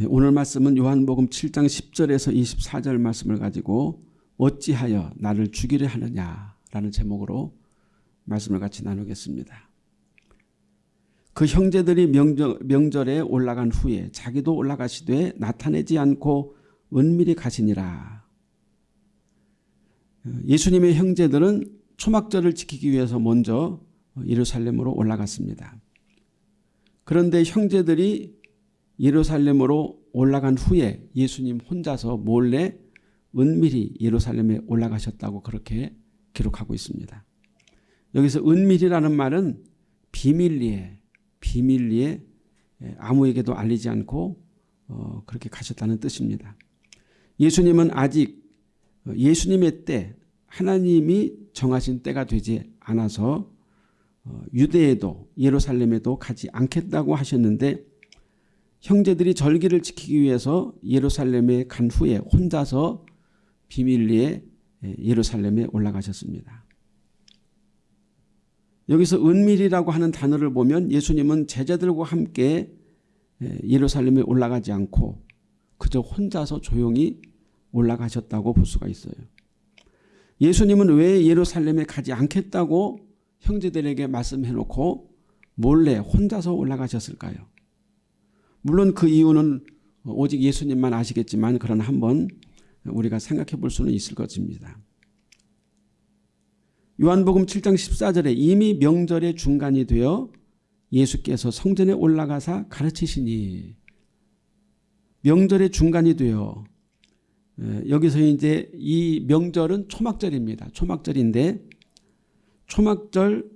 예, 오늘 말씀은 요한복음 7장 10절에서 24절 말씀을 가지고 어찌하여 나를 죽이려 하느냐라는 제목으로 말씀을 같이 나누겠습니다. 그 형제들이 명절, 명절 에 올라간 후에 자기도 올라가시되 나타내지 않고 은밀히 가시니라. 예수님의 형제들은 초막절을 지키기 위해서 먼저 예루살렘으로 올라갔습니다. 그런데 형제들이 예루살렘으로 올라간 후에 예수님 혼자서 몰래 은밀히 예루살렘에 올라가셨다고 그렇게 기록하고 있습니다. 여기서 은밀이라는 말은 비밀리에 비밀리에 아무에게도 알리지 않고 어, 그렇게 가셨다는 뜻입니다. 예수님은 아직 예수님의 때 하나님이 정하신 때가 되지 않아서 어, 유대에도 예루살렘에도 가지 않겠다고 하셨는데 형제들이 절기를 지키기 위해서 예루살렘에 간 후에 혼자서 비밀리에 예루살렘에 올라가셨습니다. 여기서 은밀이라고 하는 단어를 보면 예수님은 제자들과 함께 예루살렘에 올라가지 않고 그저 혼자서 조용히 올라가셨다고 볼 수가 있어요. 예수님은 왜 예루살렘에 가지 않겠다고 형제들에게 말씀해놓고 몰래 혼자서 올라가셨을까요? 물론 그 이유는 오직 예수님만 아시겠지만 그러나 한번 우리가 생각해 볼 수는 있을 것입니다. 요한복음 7장 14절에 이미 명절의 중간이 되어 예수께서 성전에 올라가사 가르치시니 명절의 중간이 되어 여기서 이제 이 명절은 초막절입니다. 초막절인데 초막절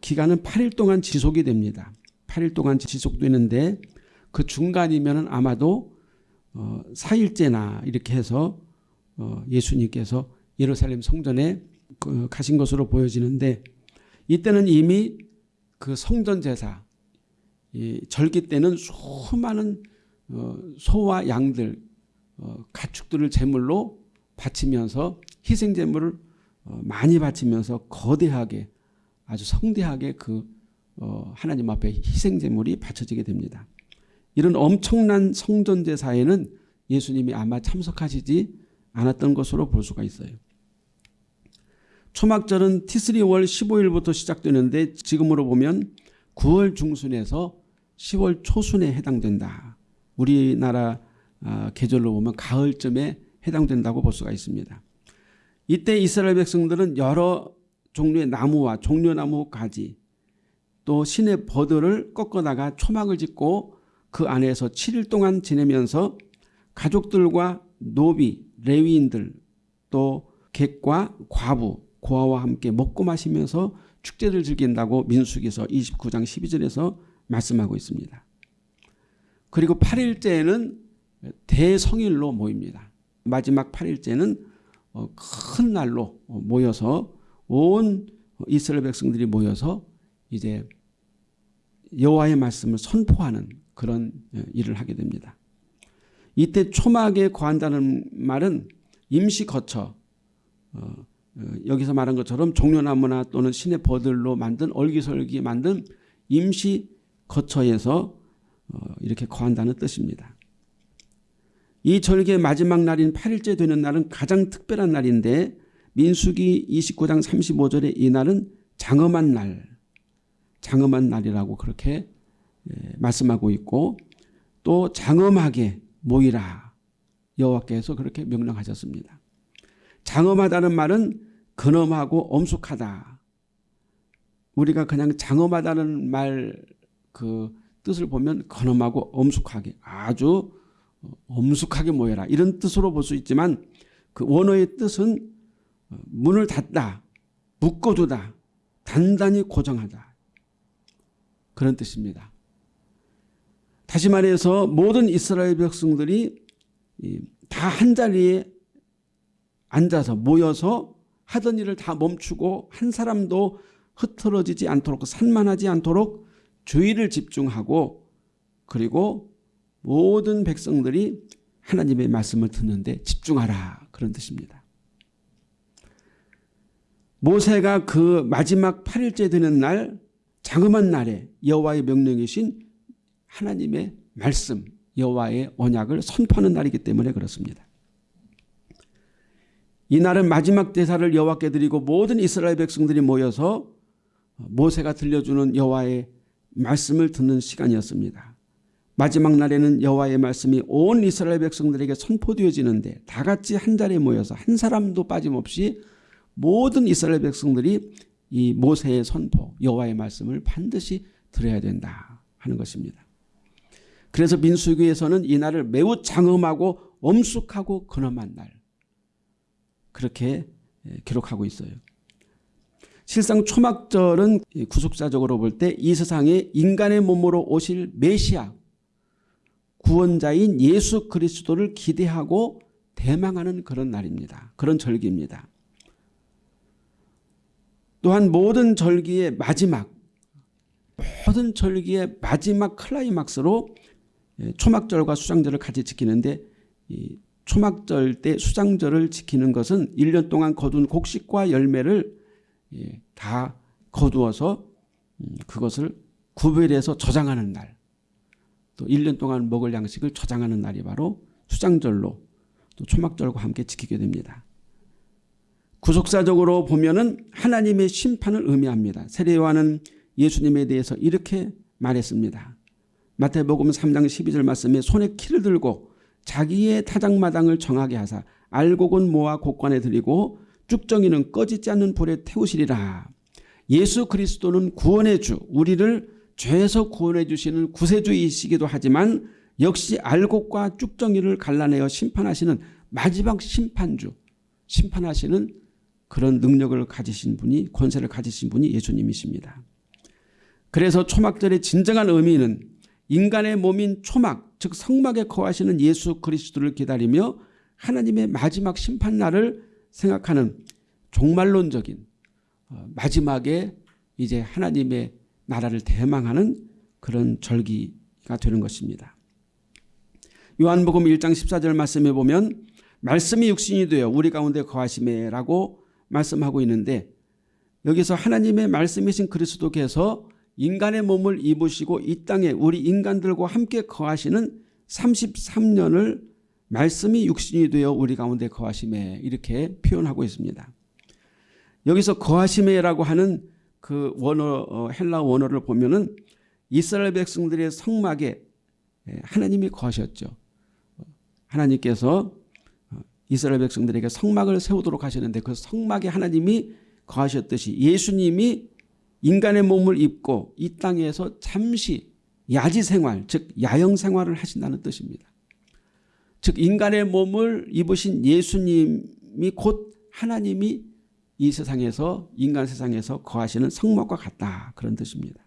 기간은 8일 동안 지속이 됩니다. 8일 동안 지속되는데 그 중간이면 아마도 어, 4일째나 이렇게 해서 어, 예수님께서 예루살렘 성전에 그 가신 것으로 보여지는데 이때는 이미 그 성전 제사 절기 때는 수많은 어, 소와 양들 어, 가축들을 제물로 바치면서 희생 제물을 어, 많이 바치면서 거대하게 아주 성대하게 그 하나님 앞에 희생 제물이 바쳐지게 됩니다. 이런 엄청난 성전 제 사에는 예수님이 아마 참석하시지 않았던 것으로 볼 수가 있어요. 초막절은 티스리월 15일부터 시작되는데 지금으로 보면 9월 중순에서 10월 초순에 해당된다. 우리나라 아, 계절로 보면 가을쯤에 해당된다고 볼 수가 있습니다. 이때 이스라엘 백성들은 여러 종류의 나무와 종려나무 가지 또 신의 버들을 꺾어다가 초막을 짓고 그 안에서 7일 동안 지내면서 가족들과 노비, 레위인들 또 객과 과부 고아와 함께 먹고 마시면서 축제를 즐긴다고 민수기서 29장 12절에서 말씀하고 있습니다. 그리고 8일째에는 대성일로 모입니다. 마지막 8일째는 어, 큰 날로 모여서 온 이스라엘 백성들이 모여서 이제 여호와의 말씀을 선포하는 그런 어, 일을 하게 됩니다. 이때 초막에 거한다는 말은 임시 거처 어, 어, 여기서 말한 것처럼 종려나무나 또는 신의 버들로 만든 얼기설기 만든 임시 거처에서 어, 이렇게 거한다는 뜻입니다. 이 절기의 마지막 날인 8일째 되는 날은 가장 특별한 날인데 민수기 29장 35절에 이 날은 장엄한 날, 장엄한 날이라고 그렇게 예, 말씀하고 있고 또 장엄하게 모이라 여호와께서 그렇게 명령하셨습니다. 장엄하다는 말은 근엄하고 엄숙하다. 우리가 그냥 장엄하다는 말 그 뜻을 보면 근엄하고 엄숙하게 아주 엄숙하게 모여라 이런 뜻으로 볼 수 있지만 그 원어의 뜻은 문을 닫다 묶어두다 단단히 고정하다 그런 뜻입니다. 다시 말해서 모든 이스라엘 백성들이 다 한자리에 앉아서 모여서 하던 일을 다 멈추고 한 사람도 흐트러지지 않도록 산만하지 않도록 주의를 집중하고 그리고 모든 백성들이 하나님의 말씀을 듣는데 집중하라 그런 뜻입니다. 모세가 그 마지막 8일째 되는 날 장엄한 날에 여호와의 명령이신 하나님의 말씀 여호와의 언약을 선포하는 날이기 때문에 그렇습니다. 이 날은 마지막 대사를 여호와께 드리고 모든 이스라엘 백성들이 모여서 모세가 들려주는 여호와의 말씀을 듣는 시간이었습니다. 마지막 날에는 여호와의 말씀이 온 이스라엘 백성들에게 선포되어지는데 다 같이 한 자리에 모여서 한 사람도 빠짐없이 모든 이스라엘 백성들이 이 모세의 선포 여호와의 말씀을 반드시 들어야 된다 하는 것입니다. 그래서 민수기에서는 이 날을 매우 장엄하고 엄숙하고 근엄한 날 그렇게 기록하고 있어요. 실상 초막절은 구속사적으로 볼 때 이 세상에 인간의 몸으로 오실 메시아 구원자인 예수 그리스도를 기대하고 대망하는 그런 날입니다. 그런 절기입니다. 또한 모든 절기의 마지막 모든 절기의 마지막 클라이막스로 초막절과 수장절을 같이 지키는데 초막절 때 수장절을 지키는 것은 1년 동안 거둔 곡식과 열매를 다 거두어서 음, 그것을 구별해서 저장하는 날. 또 1년 동안 먹을 양식을 저장하는 날이 바로 수장절로 또 초막절과 함께 지키게 됩니다. 구속사적으로 보면은 하나님의 심판을 의미합니다. 세례요한은 예수님에 대해서 이렇게 말했습니다. 마태복음 3장 12절 말씀에 손에 키를 들고 자기의 타작마당을 정하게 하사 알곡은 모아 곡관에 드리고 쭉정이는 꺼지지 않는 불에 태우시리라. 예수 그리스도는 구원의 주 우리를 죄에서 구원해 주시는 구세주이시기도 하지만 역시 알곡과 쭉정이를 갈라내어 심판하시는 마지막 심판주 심판하시는 그런 능력을 가지신 분이 권세를 가지신 분이 예수님이십니다. 그래서 초막절의 진정한 의미는 인간의 몸인 초막 즉 성막에 거하시는 예수 그리스도를 기다리며 하나님의 마지막 심판날을 생각하는 종말론적인 어, 마지막에 이제 하나님의 나라를 대망하는 그런 절기가 되는 것입니다. 요한복음 1장 14절 말씀에 보면 말씀이 육신이 되어 우리 가운데 거하심에라고 말씀하고 있는데 여기서 하나님의 말씀이신 그리스도께서 인간의 몸을 입으시고 이 땅에 우리 인간들과 함께 거하시는 33년을 말씀이 육신이 되어 우리 가운데 거하심에 이렇게 표현하고 있습니다. 여기서 거하심에라고 하는 그 원어 어, 헬라 원어를 보면은 이스라엘 백성들의 성막에 예, 하나님이 거하셨죠. 하나님께서 어, 이스라엘 백성들에게 성막을 세우도록 하셨는데 그 성막에 하나님이 거하셨듯이 예수님이 인간의 몸을 입고 이 땅에서 잠시 야지 생활 즉 야영 생활을 하신다는 뜻입니다. 즉 인간의 몸을 입으신 예수님이 곧 하나님이 이 세상에서 인간 세상에서 거하시는 성막과 같다 그런 뜻입니다.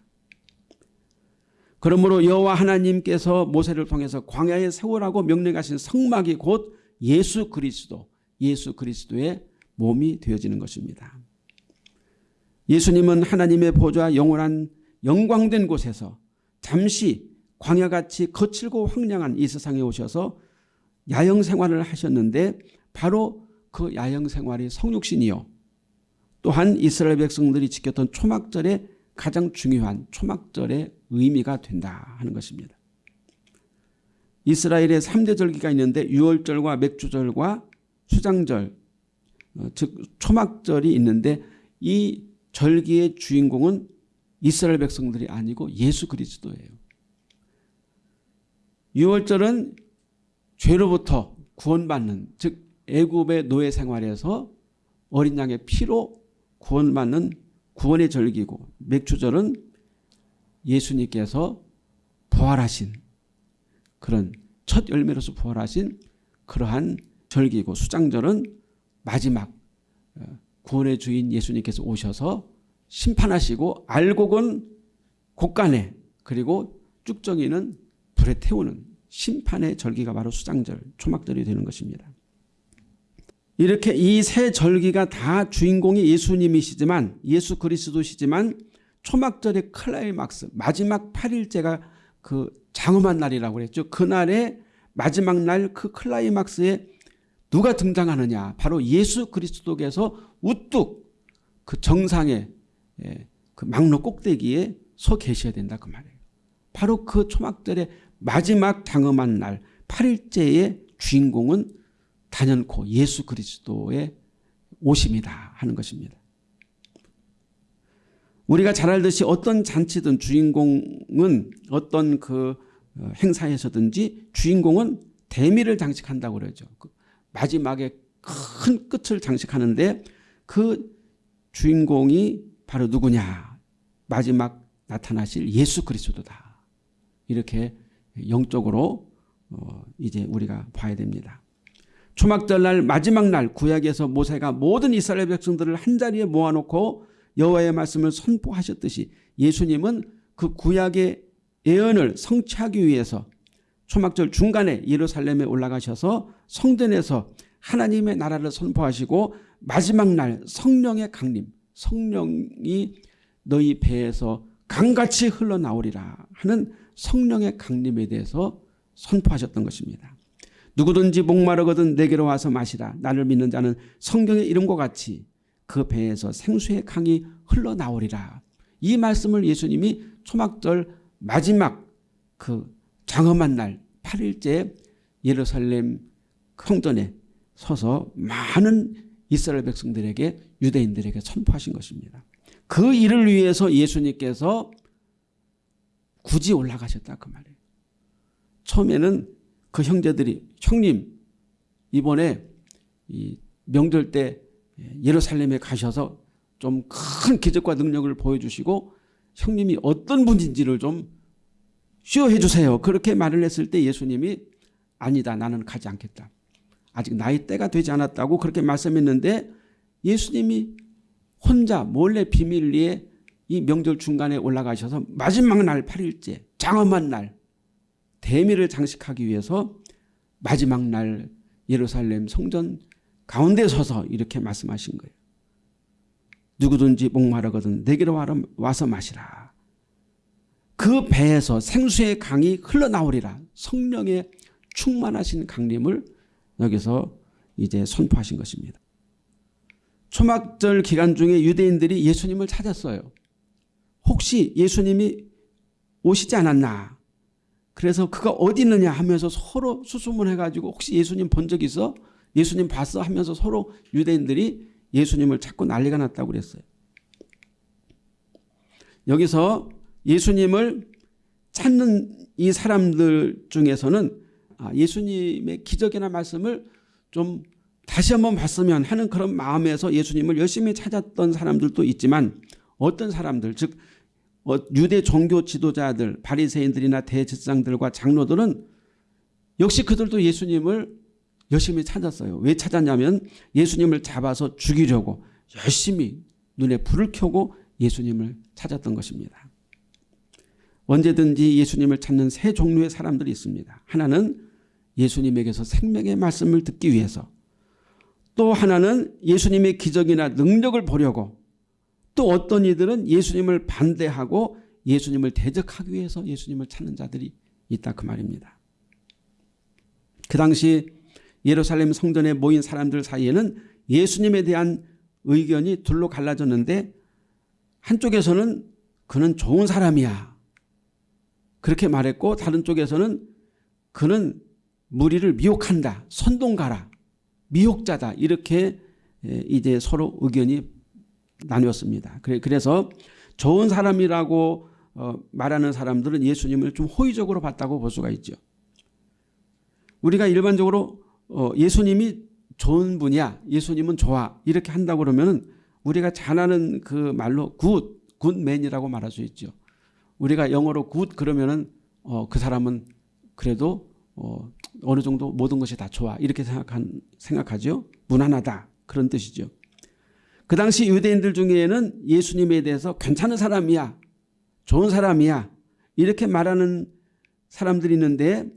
그러므로 여호와 하나님께서 모세를 통해서 광야에 세우라고 명령하신 성막이 곧 예수 그리스도 예수 그리스도의 몸이 되어지는 것입니다. 예수님은 하나님의 보좌 영원한 영광된 곳에서 잠시 광야같이 거칠고 황량한 이 세상에 오셔서 야영 생활을 하셨는데 바로 그 야영 생활이 성육신이요 또한 이스라엘 백성들이 지켰던 초막절의 가장 중요한 초막절의 의미가 된다 하는 것입니다. 이스라엘의 3대 절기가 있는데 유월절과 맥주절과 수장절 어, 즉 초막절이 있는데 이 절기의 주인공은 이스라엘 백성들이 아니고 예수 그리스도예요. 유월절은 죄로부터 구원받는 즉 애굽의 노예 생활에서 어린 양의 피로 구원받는 구원의 절기고 맥주절은 예수님께서 부활하신 그런 첫 열매로서 부활하신 그러한 절기고 수장절은 마지막 어, 구원의 주인 예수님께서 오셔서 심판하시고 알곡은 곡간에 그리고 쭉정이는 불에 태우는 심판의 절기가 바로 수장절 초막절이 되는 것입니다. 이렇게 이 세 절기가 다 주인공이 예수님이시지만 예수 그리스도시지만 초막절의 클라이막스 마지막 8일째가 그 장엄한 날이라고 그랬죠. 그날의 마지막 날 그 클라이막스에 누가 등장하느냐 바로 예수 그리스도께서 우뚝 그 정상에 예, 그 막로 꼭대기에 서 계셔야 된다 그 말이에요. 바로 그 초막절의 마지막 당음한 날 8일째의 주인공은 단연코 예수 그리스도의 오심이다 하는 것입니다. 우리가 잘 알듯이 어떤 잔치든 주인공은 어떤 그 어, 행사에서든지 주인공은 대미를 장식한다고 그러죠. 그 마지막에 큰 끝을 장식하는데 그 주인공이 바로 누구냐. 마지막 나타나실 예수 그리스도다. 이렇게 영적으로 어 이제 우리가 봐야 됩니다. 초막절 날 마지막 날 구약에서 모세가 모든 이스라엘 백성들을 한자리에 모아놓고 여호와의 말씀을 선포하셨듯이 예수님은 그 구약의 예언을 성취하기 위해서 초막절 중간에 예루살렘에 올라가셔서 성전에서 하나님의 나라를 선포하시고 마지막 날 성령의 강림 성령이 너희 배에서 강같이 흘러나오리라 하는 성령의 강림에 대해서 선포하셨던 것입니다. 누구든지 목마르거든 내게로 와서 마시라. 나를 믿는 자는 성경의 이름과 같이 그 배에서 생수의 강이 흘러나오리라. 이 말씀을 예수님이 초막절 마지막 그 장엄한 날 8일째 예루살렘 성전에 서서 많은 이스라엘 백성들에게 유대인들에게 선포하신 것입니다. 그 일을 위해서 예수님께서 굳이 올라가셨다 그 말이에요. 처음에는 그 형제들이 형님 이번에 이 명절 때 예루살렘에 가셔서 좀 큰 기적과 능력을 보여주시고 형님이 어떤 분인지를 좀 쇼해 주세요. 그렇게 말을 했을 때 예수님이 아니다 나는 가지 않겠다. 아직 나이 때가 되지 않았다고 그렇게 말씀했는데 예수님이 혼자 몰래 비밀리에 이 명절 중간에 올라가셔서 마지막 날 8일째 장엄한 날 대미를 장식하기 위해서 마지막 날 예루살렘 성전 가운데 서서 이렇게 말씀하신 거예요. 누구든지 목마르거든 내게로 와서 마시라. 그 배에서 생수의 강이 흘러나오리라. 성령의 충만하신 강림을 여기서 이제 선포하신 것입니다. 초막절 기간 중에 유대인들이 예수님을 찾았어요. 혹시 예수님이 오시지 않았나? 그래서 그가 어디 있느냐 하면서 서로 수소문해가지고 혹시 예수님 본 적 있어? 예수님 봤어? 하면서 서로 유대인들이 예수님을 찾고 난리가 났다고 그랬어요. 여기서 예수님을 찾는 이 사람들 중에서는 아, 예수님의 기적이나 말씀을 좀 다시 한번 봤으면 하는 그런 마음에서 예수님을 열심히 찾았던 사람들도 있지만 어떤 사람들 즉 어, 유대 종교 지도자들 바리새인들이나 대제사장들과 장로들은 역시 그들도 예수님을 열심히 찾았어요. 왜 찾았냐면 예수님을 잡아서 죽이려고 열심히 눈에 불을 켜고 예수님을 찾았던 것입니다. 언제든지 예수님을 찾는 세 종류의 사람들이 있습니다. 하나는 예수님에게서 생명의 말씀을 듣기 위해서 또 하나는 예수님의 기적이나 능력을 보려고 또 어떤 이들은 예수님을 반대하고 예수님을 대적하기 위해서 예수님을 찾는 자들이 있다 그 말입니다. 그 당시 예루살렘 성전에 모인 사람들 사이에는 예수님에 대한 의견이 둘로 갈라졌는데 한쪽에서는 그는 좋은 사람이야. 그렇게 말했고 다른 쪽에서는 그는 무리를 미혹한다. 선동가라. 미혹자다. 이렇게 이제 서로 의견이 나뉘었습니다. 그래서 좋은 사람이라고 어, 말하는 사람들은 예수님을 좀 호의적으로 봤다고 볼 수가 있죠. 우리가 일반적으로 어, 예수님이 좋은 분이야. 예수님은 좋아. 이렇게 한다고 그러면 우리가 잘 아는 그 말로 good, good man이라고 말할 수 있죠. 우리가 영어로 good 그러면은 어, 그 사람은 그래도 어, 어느 정도 모든 것이 다 좋아 이렇게 생각한, 생각하죠. 무난하다 그런 뜻이죠. 그 당시 유대인들 중에는 예수님에 대해서 괜찮은 사람이야 좋은 사람이야 이렇게 말하는 사람들이 있는데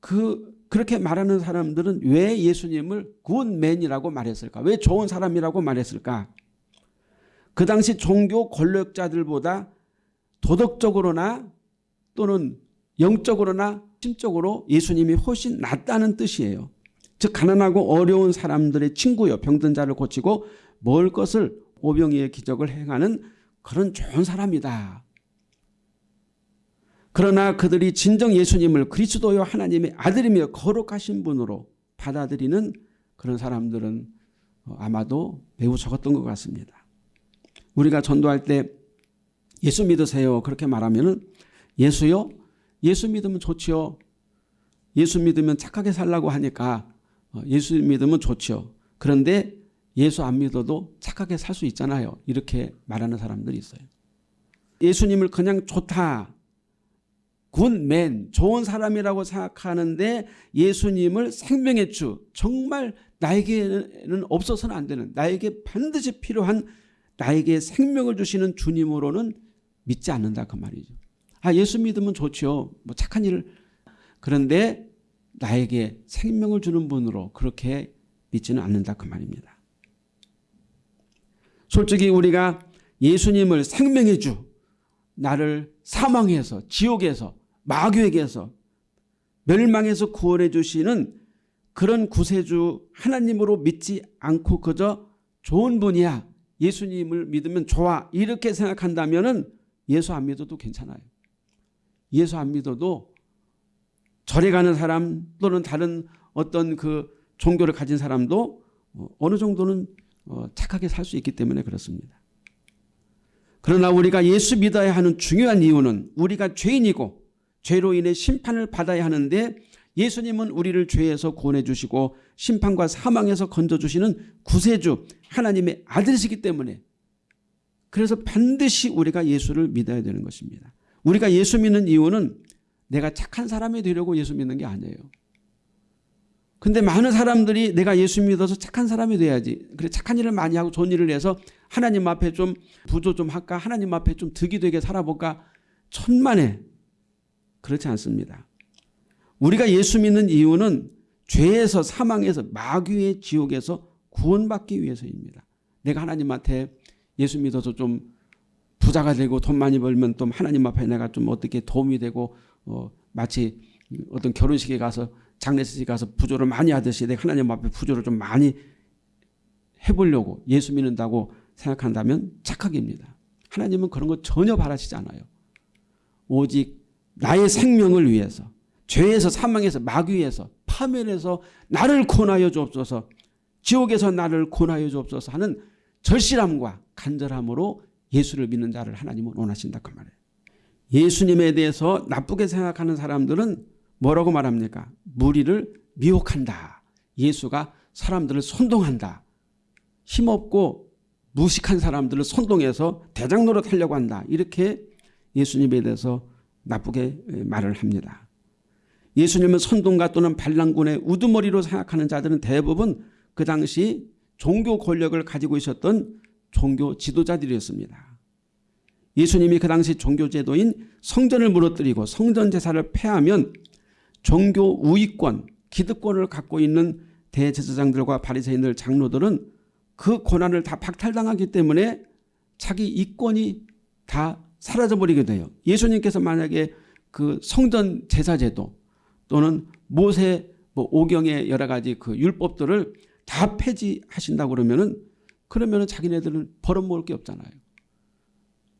그 그렇게 말하는 사람들은 왜 예수님을 good man이라고 말했을까? 왜 좋은 사람이라고 말했을까? 그 당시 종교 권력자들보다 도덕적으로나 또는 영적으로나 심적으로 예수님이 훨씬 낫다는 뜻이에요. 즉 가난하고 어려운 사람들의 친구요 병든 자를 고치고 먹을 것을 오병이의 기적을 행하는 그런 좋은 사람이다. 그러나 그들이 진정 예수님을 그리스도요 하나님의 아들이며 거룩하신 분으로 받아들이는 그런 사람들은 아마도 매우 적었던 것 같습니다. 우리가 전도할 때 예수 믿으세요 그렇게 말하면 예수요? 예수 믿으면 좋지요. 예수 믿으면 착하게 살라고 하니까 어, 예수 믿으면 좋죠. 그런데 예수 안 믿어도 착하게 살 수 있잖아요. 이렇게 말하는 사람들이 있어요. 예수님을 그냥 좋다. 굿맨, 좋은 사람이라고 생각하는데 예수님을 생명의 주, 정말 나에게는 없어서는 안 되는, 나에게 반드시 필요한 나에게 생명을 주시는 주님으로는 믿지 않는다 그 말이죠. 아 예수 믿으면 좋죠. 뭐 착한 일을 그런데 나에게 생명을 주는 분으로 그렇게 믿지는 않는다 그 말입니다. 솔직히 우리가 예수님을 생명의 주 나를 사망해서 지옥에서 마귀에게서 멸망에서 구원해 주시는 그런 구세주 하나님으로 믿지 않고 그저 좋은 분이야 예수님을 믿으면 좋아 이렇게 생각한다면 예수 안 믿어도 괜찮아요. 예수 안 믿어도 절에 가는 사람 또는 다른 어떤 그 종교를 가진 사람도 어, 어느 정도는 어, 착하게 살 수 있기 때문에 그렇습니다. 그러나 우리가 예수 믿어야 하는 중요한 이유는 우리가 죄인이고 죄로 인해 심판을 받아야 하는데 예수님은 우리를 죄에서 구원해 주시고 심판과 사망에서 건져 주시는 구세주 하나님의 아들이시기 때문에 그래서 반드시 우리가 예수를 믿어야 되는 것입니다. 우리가 예수 믿는 이유는 내가 착한 사람이 되려고 예수 믿는 게 아니에요. 근데 많은 사람들이 내가 예수 믿어서 착한 사람이 돼야지. 그래 착한 일을 많이 하고 좋은 일을 해서 하나님 앞에 좀 부조 좀 할까? 하나님 앞에 좀 득이 되게 살아볼까? 천만에 그렇지 않습니다. 우리가 예수 믿는 이유는 죄에서 사망에서 마귀의 지옥에서 구원받기 위해서입니다. 내가 하나님한테 예수 믿어서 좀 부자가 되고 돈 많이 벌면 또 하나님 앞에 내가 좀 어떻게 도움이 되고 어 마치 어떤 결혼식에 가서 장례식에 가서 부조를 많이 하듯이 내가 하나님 앞에 부조를 좀 많이 해보려고 예수 믿는다고 생각한다면 착각입니다. 하나님은 그런 거 전혀 바라시지 않아요. 오직 나의 생명을 위해서 죄에서 사망에서 마귀에서 파멸에서 나를 권하여 주옵소서 지옥에서 나를 권하여 주옵소서 하는 절실함과 간절함으로 예수를 믿는 자를 하나님은 원하신다 그 말이에요. 예수님에 대해서 나쁘게 생각하는 사람들은 뭐라고 말합니까? 무리를 미혹한다. 예수가 사람들을 선동한다. 힘없고 무식한 사람들을 선동해서 대장 노릇하려고 한다. 이렇게 예수님에 대해서 나쁘게 말을 합니다. 예수님은 선동가 또는 반란군의 우두머리로 생각하는 자들은 대부분 그 당시 종교 권력을 가지고 있었던 종교 지도자들이었습니다. 예수님이 그 당시 종교 제도인 성전을 무너뜨리고 성전 제사를 폐하면 종교 우위권, 기득권을 갖고 있는 대제사장들과 바리새인들 장로들은 그 권한을 다 박탈당하기 때문에 자기 이권이 다 사라져버리게 돼요. 예수님께서 만약에 그 성전 제사제도 또는 모세 뭐 오경의 여러 가지 그 율법들을 다 폐지하신다고 그러면은 그러면은 자기네들은 벌어먹을 게 없잖아요.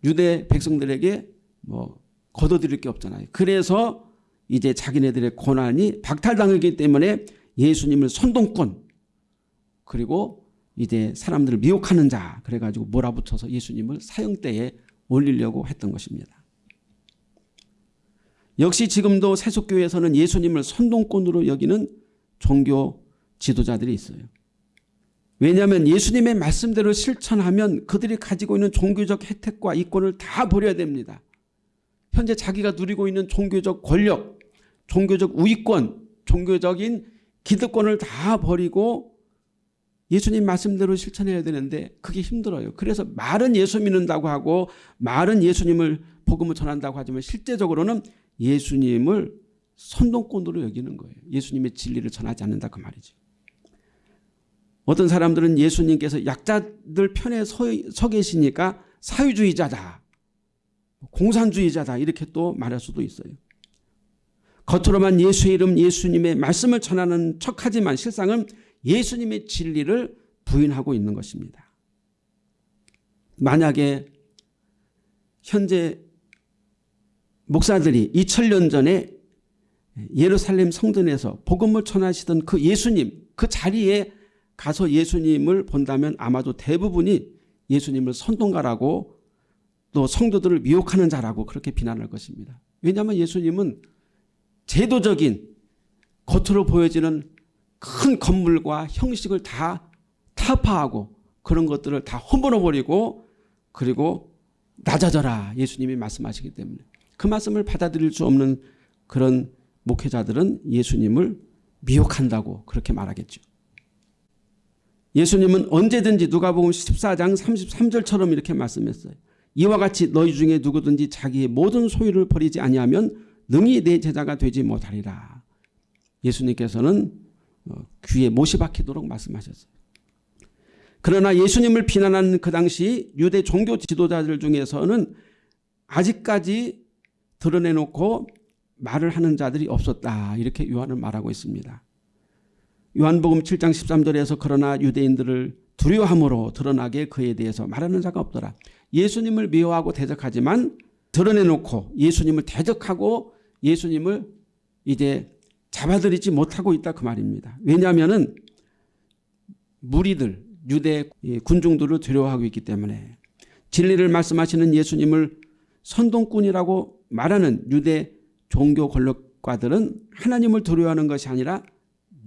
유대 백성들에게 뭐 거둬들일 게 없잖아요. 그래서 이제 자기네들의 고난이 박탈당하기 때문에 예수님을 선동권 그리고 이제 사람들을 미혹하는 자 그래가지고 몰아붙여서 예수님을 사형대에 올리려고 했던 것입니다. 역시 지금도 세속교회에서는 예수님을 선동권으로 여기는 종교 지도자들이 있어요. 왜냐하면 예수님의 말씀대로 실천하면 그들이 가지고 있는 종교적 혜택과 이권을 다 버려야 됩니다. 현재 자기가 누리고 있는 종교적 권력, 종교적 우위권, 종교적인 기득권을 다 버리고 예수님 말씀대로 실천해야 되는데 그게 힘들어요. 그래서 말은 예수 믿는다고 하고 말은 예수님을 복음을 전한다고 하지만 실제적으로는 예수님을 선동권으로 여기는 거예요. 예수님의 진리를 전하지 않는다 그 말이죠. 어떤 사람들은 예수님께서 약자들 편에 서, 서 계시니까 사회주의자다. 공산주의자다 이렇게 또 말할 수도 있어요. 겉으로만 예수의 이름 예수님의 말씀을 전하는 척하지만 실상은 예수님의 진리를 부인하고 있는 것입니다. 만약에 현재 목사들이 2000년 전에 예루살렘 성전에서 복음을 전하시던 그 예수님 그 자리에 가서 예수님을 본다면 아마도 대부분이 예수님을 선동가라고 또 성도들을 미혹하는 자라고 그렇게 비난할 것입니다. 왜냐하면 예수님은 제도적인 겉으로 보여지는 큰 건물과 형식을 다 타파하고 그런 것들을 다 험버려 버리고 그리고 낮아져라 예수님이 말씀하시기 때문에 그 말씀을 받아들일 수 없는 그런 목회자들은 예수님을 미혹한다고 그렇게 말하겠죠. 예수님은 언제든지 누가복음 14장 33절처럼 이렇게 말씀했어요. 이와 같이 너희 중에 누구든지 자기의 모든 소유를 버리지 아니하면 능히 내 제자가 되지 못하리라. 예수님께서는 어, 귀에 못이 박히도록 말씀하셨어요. 그러나 예수님을 비난하는 그 당시 유대 종교 지도자들 중에서는 아직까지 드러내놓고 말을 하는 자들이 없었다. 이렇게 요한은 말하고 있습니다. 요한복음 7장 13절에서 그러나 유대인들을 두려워함으로 드러나게 그에 대해서 말하는 자가 없더라. 예수님을 미워하고 대적하지만 드러내놓고 예수님을 대적하고 예수님을 이제 잡아들이지 못하고 있다 그 말입니다. 왜냐하면 무리들 유대 군중들을 두려워하고 있기 때문에 진리를 말씀하시는 예수님을 선동꾼이라고 말하는 유대 종교 권력가들은 하나님을 두려워하는 것이 아니라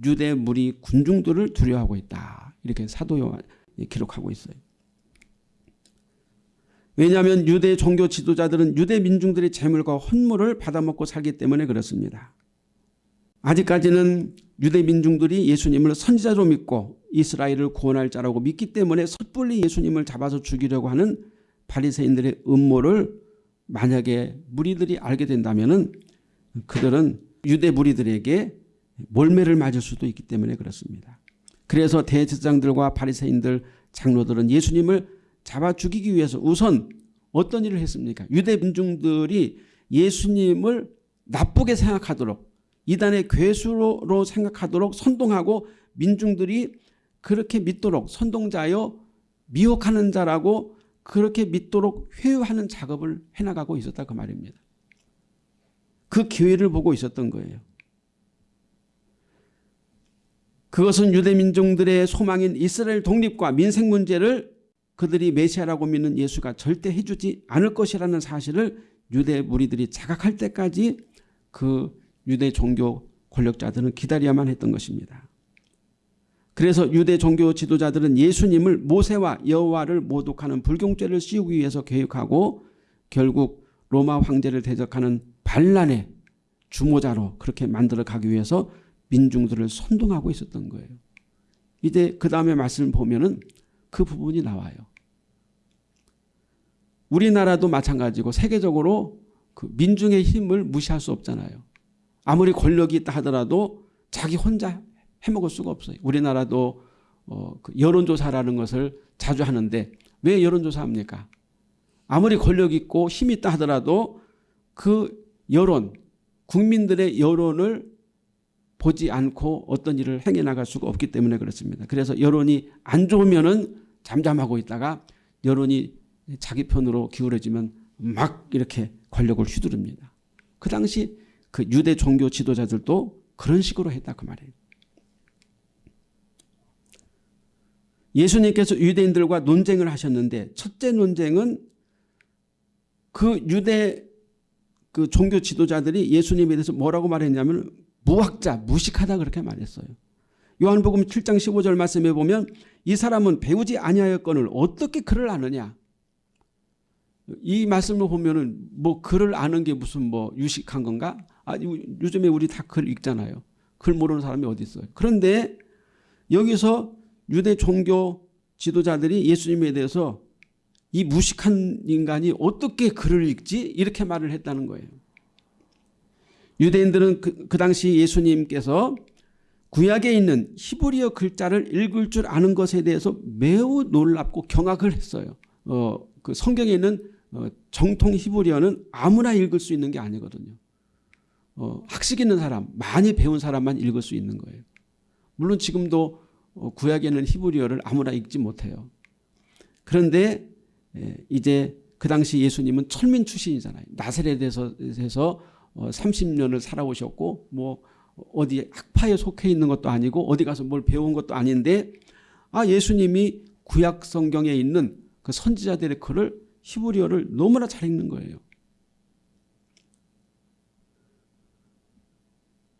유대 무리 군중들을 두려워하고 있다. 이렇게 사도 요한 기록하고 있어요. 왜냐하면 유대 종교 지도자들은 유대 민중들의 재물과 헌물을 받아먹고 살기 때문에 그렇습니다. 아직까지는 유대 민중들이 예수님을 선지자로 믿고 이스라엘을 구원할 자라고 믿기 때문에 섣불리 예수님을 잡아서 죽이려고 하는 바리새인들의 음모를 만약에 무리들이 알게 된다면 그들은 유대 무리들에게 몰매를 맞을 수도 있기 때문에 그렇습니다. 그래서 대제사장들과 바리새인들 장로들은 예수님을 잡아 죽이기 위해서 우선 어떤 일을 했습니까? 유대 민중들이 예수님을 나쁘게 생각하도록 이단의 괴수로 생각하도록 선동하고 민중들이 그렇게 믿도록 선동자여 미혹하는 자라고 그렇게 믿도록 회유하는 작업을 해나가고 있었다 그 말입니다. 그 기회를 보고 있었던 거예요. 그것은 유대 민중들의 소망인 이스라엘 독립과 민생 문제를 그들이 메시아라고 믿는 예수가 절대 해주지 않을 것이라는 사실을 유대 무리들이 자각할 때까지 그 유대 종교 권력자들은 기다려야만 했던 것입니다. 그래서 유대 종교 지도자들은 예수님을 모세와 여호와를 모독하는 불경죄를 씌우기 위해서 계획하고 결국 로마 황제를 대적하는 반란의 주모자로 그렇게 만들어 가기 위해서 민중들을 선동하고 있었던 거예요. 이제 그 다음에 말씀을 보면은 그 부분이 나와요. 우리나라도 마찬가지고 세계적으로 그 민중의 힘을 무시할 수 없잖아요. 아무리 권력이 있다 하더라도 자기 혼자 해먹을 수가 없어요. 우리나라도 어, 그 여론조사라는 것을 자주 하는데 왜 여론조사합니까? 아무리 권력 있고 힘이 있다 하더라도 그 여론, 국민들의 여론을 보지 않고 어떤 일을 행해 나갈 수가 없기 때문에 그렇습니다. 그래서 여론이 안 좋으면은 잠잠하고 있다가 여론이 자기 편으로 기울어지면 막 이렇게 권력을 휘두릅니다. 그 당시 그 유대 종교 지도자들도 그런 식으로 했다 그 말이에요. 예수님께서 유대인들과 논쟁을 하셨는데 첫째 논쟁은 그 유대 그 종교 지도자들이 예수님에 대해서 뭐라고 말했냐면 무학자, 무식하다 그렇게 말했어요. 요한복음 7장 15절 말씀에 보면 이 사람은 배우지 아니하였거늘 어떻게 글을 아느냐. 이 말씀을 보면은 뭐 글을 아는 게 무슨 뭐 유식한 건가? 아, 요즘에 우리 다 글 읽잖아요. 글 모르는 사람이 어디 있어요. 그런데 여기서 유대 종교 지도자들이 예수님에 대해서 이 무식한 인간이 어떻게 글을 읽지? 이렇게 말을 했다는 거예요. 유대인들은 그, 그 당시 예수님께서 구약에 있는 히브리어 글자를 읽을 줄 아는 것에 대해서 매우 놀랍고 경악을 했어요. 어, 그 성경에 있는 어, 정통 히브리어는 아무나 읽을 수 있는 게 아니거든요. 어, 학식 있는 사람, 많이 배운 사람만 읽을 수 있는 거예요. 물론 지금도 어, 구약에 있는 히브리어를 아무나 읽지 못해요. 그런데 에, 이제 그 당시 예수님은 철민 출신이잖아요. 나사렛에서 30년을 살아오셨고 뭐 어디 학파에 속해 있는 것도 아니고 어디 가서 뭘 배운 것도 아닌데 아 예수님이 구약 성경에 있는 그 선지자들의 글을 히브리어를 너무나 잘 읽는 거예요.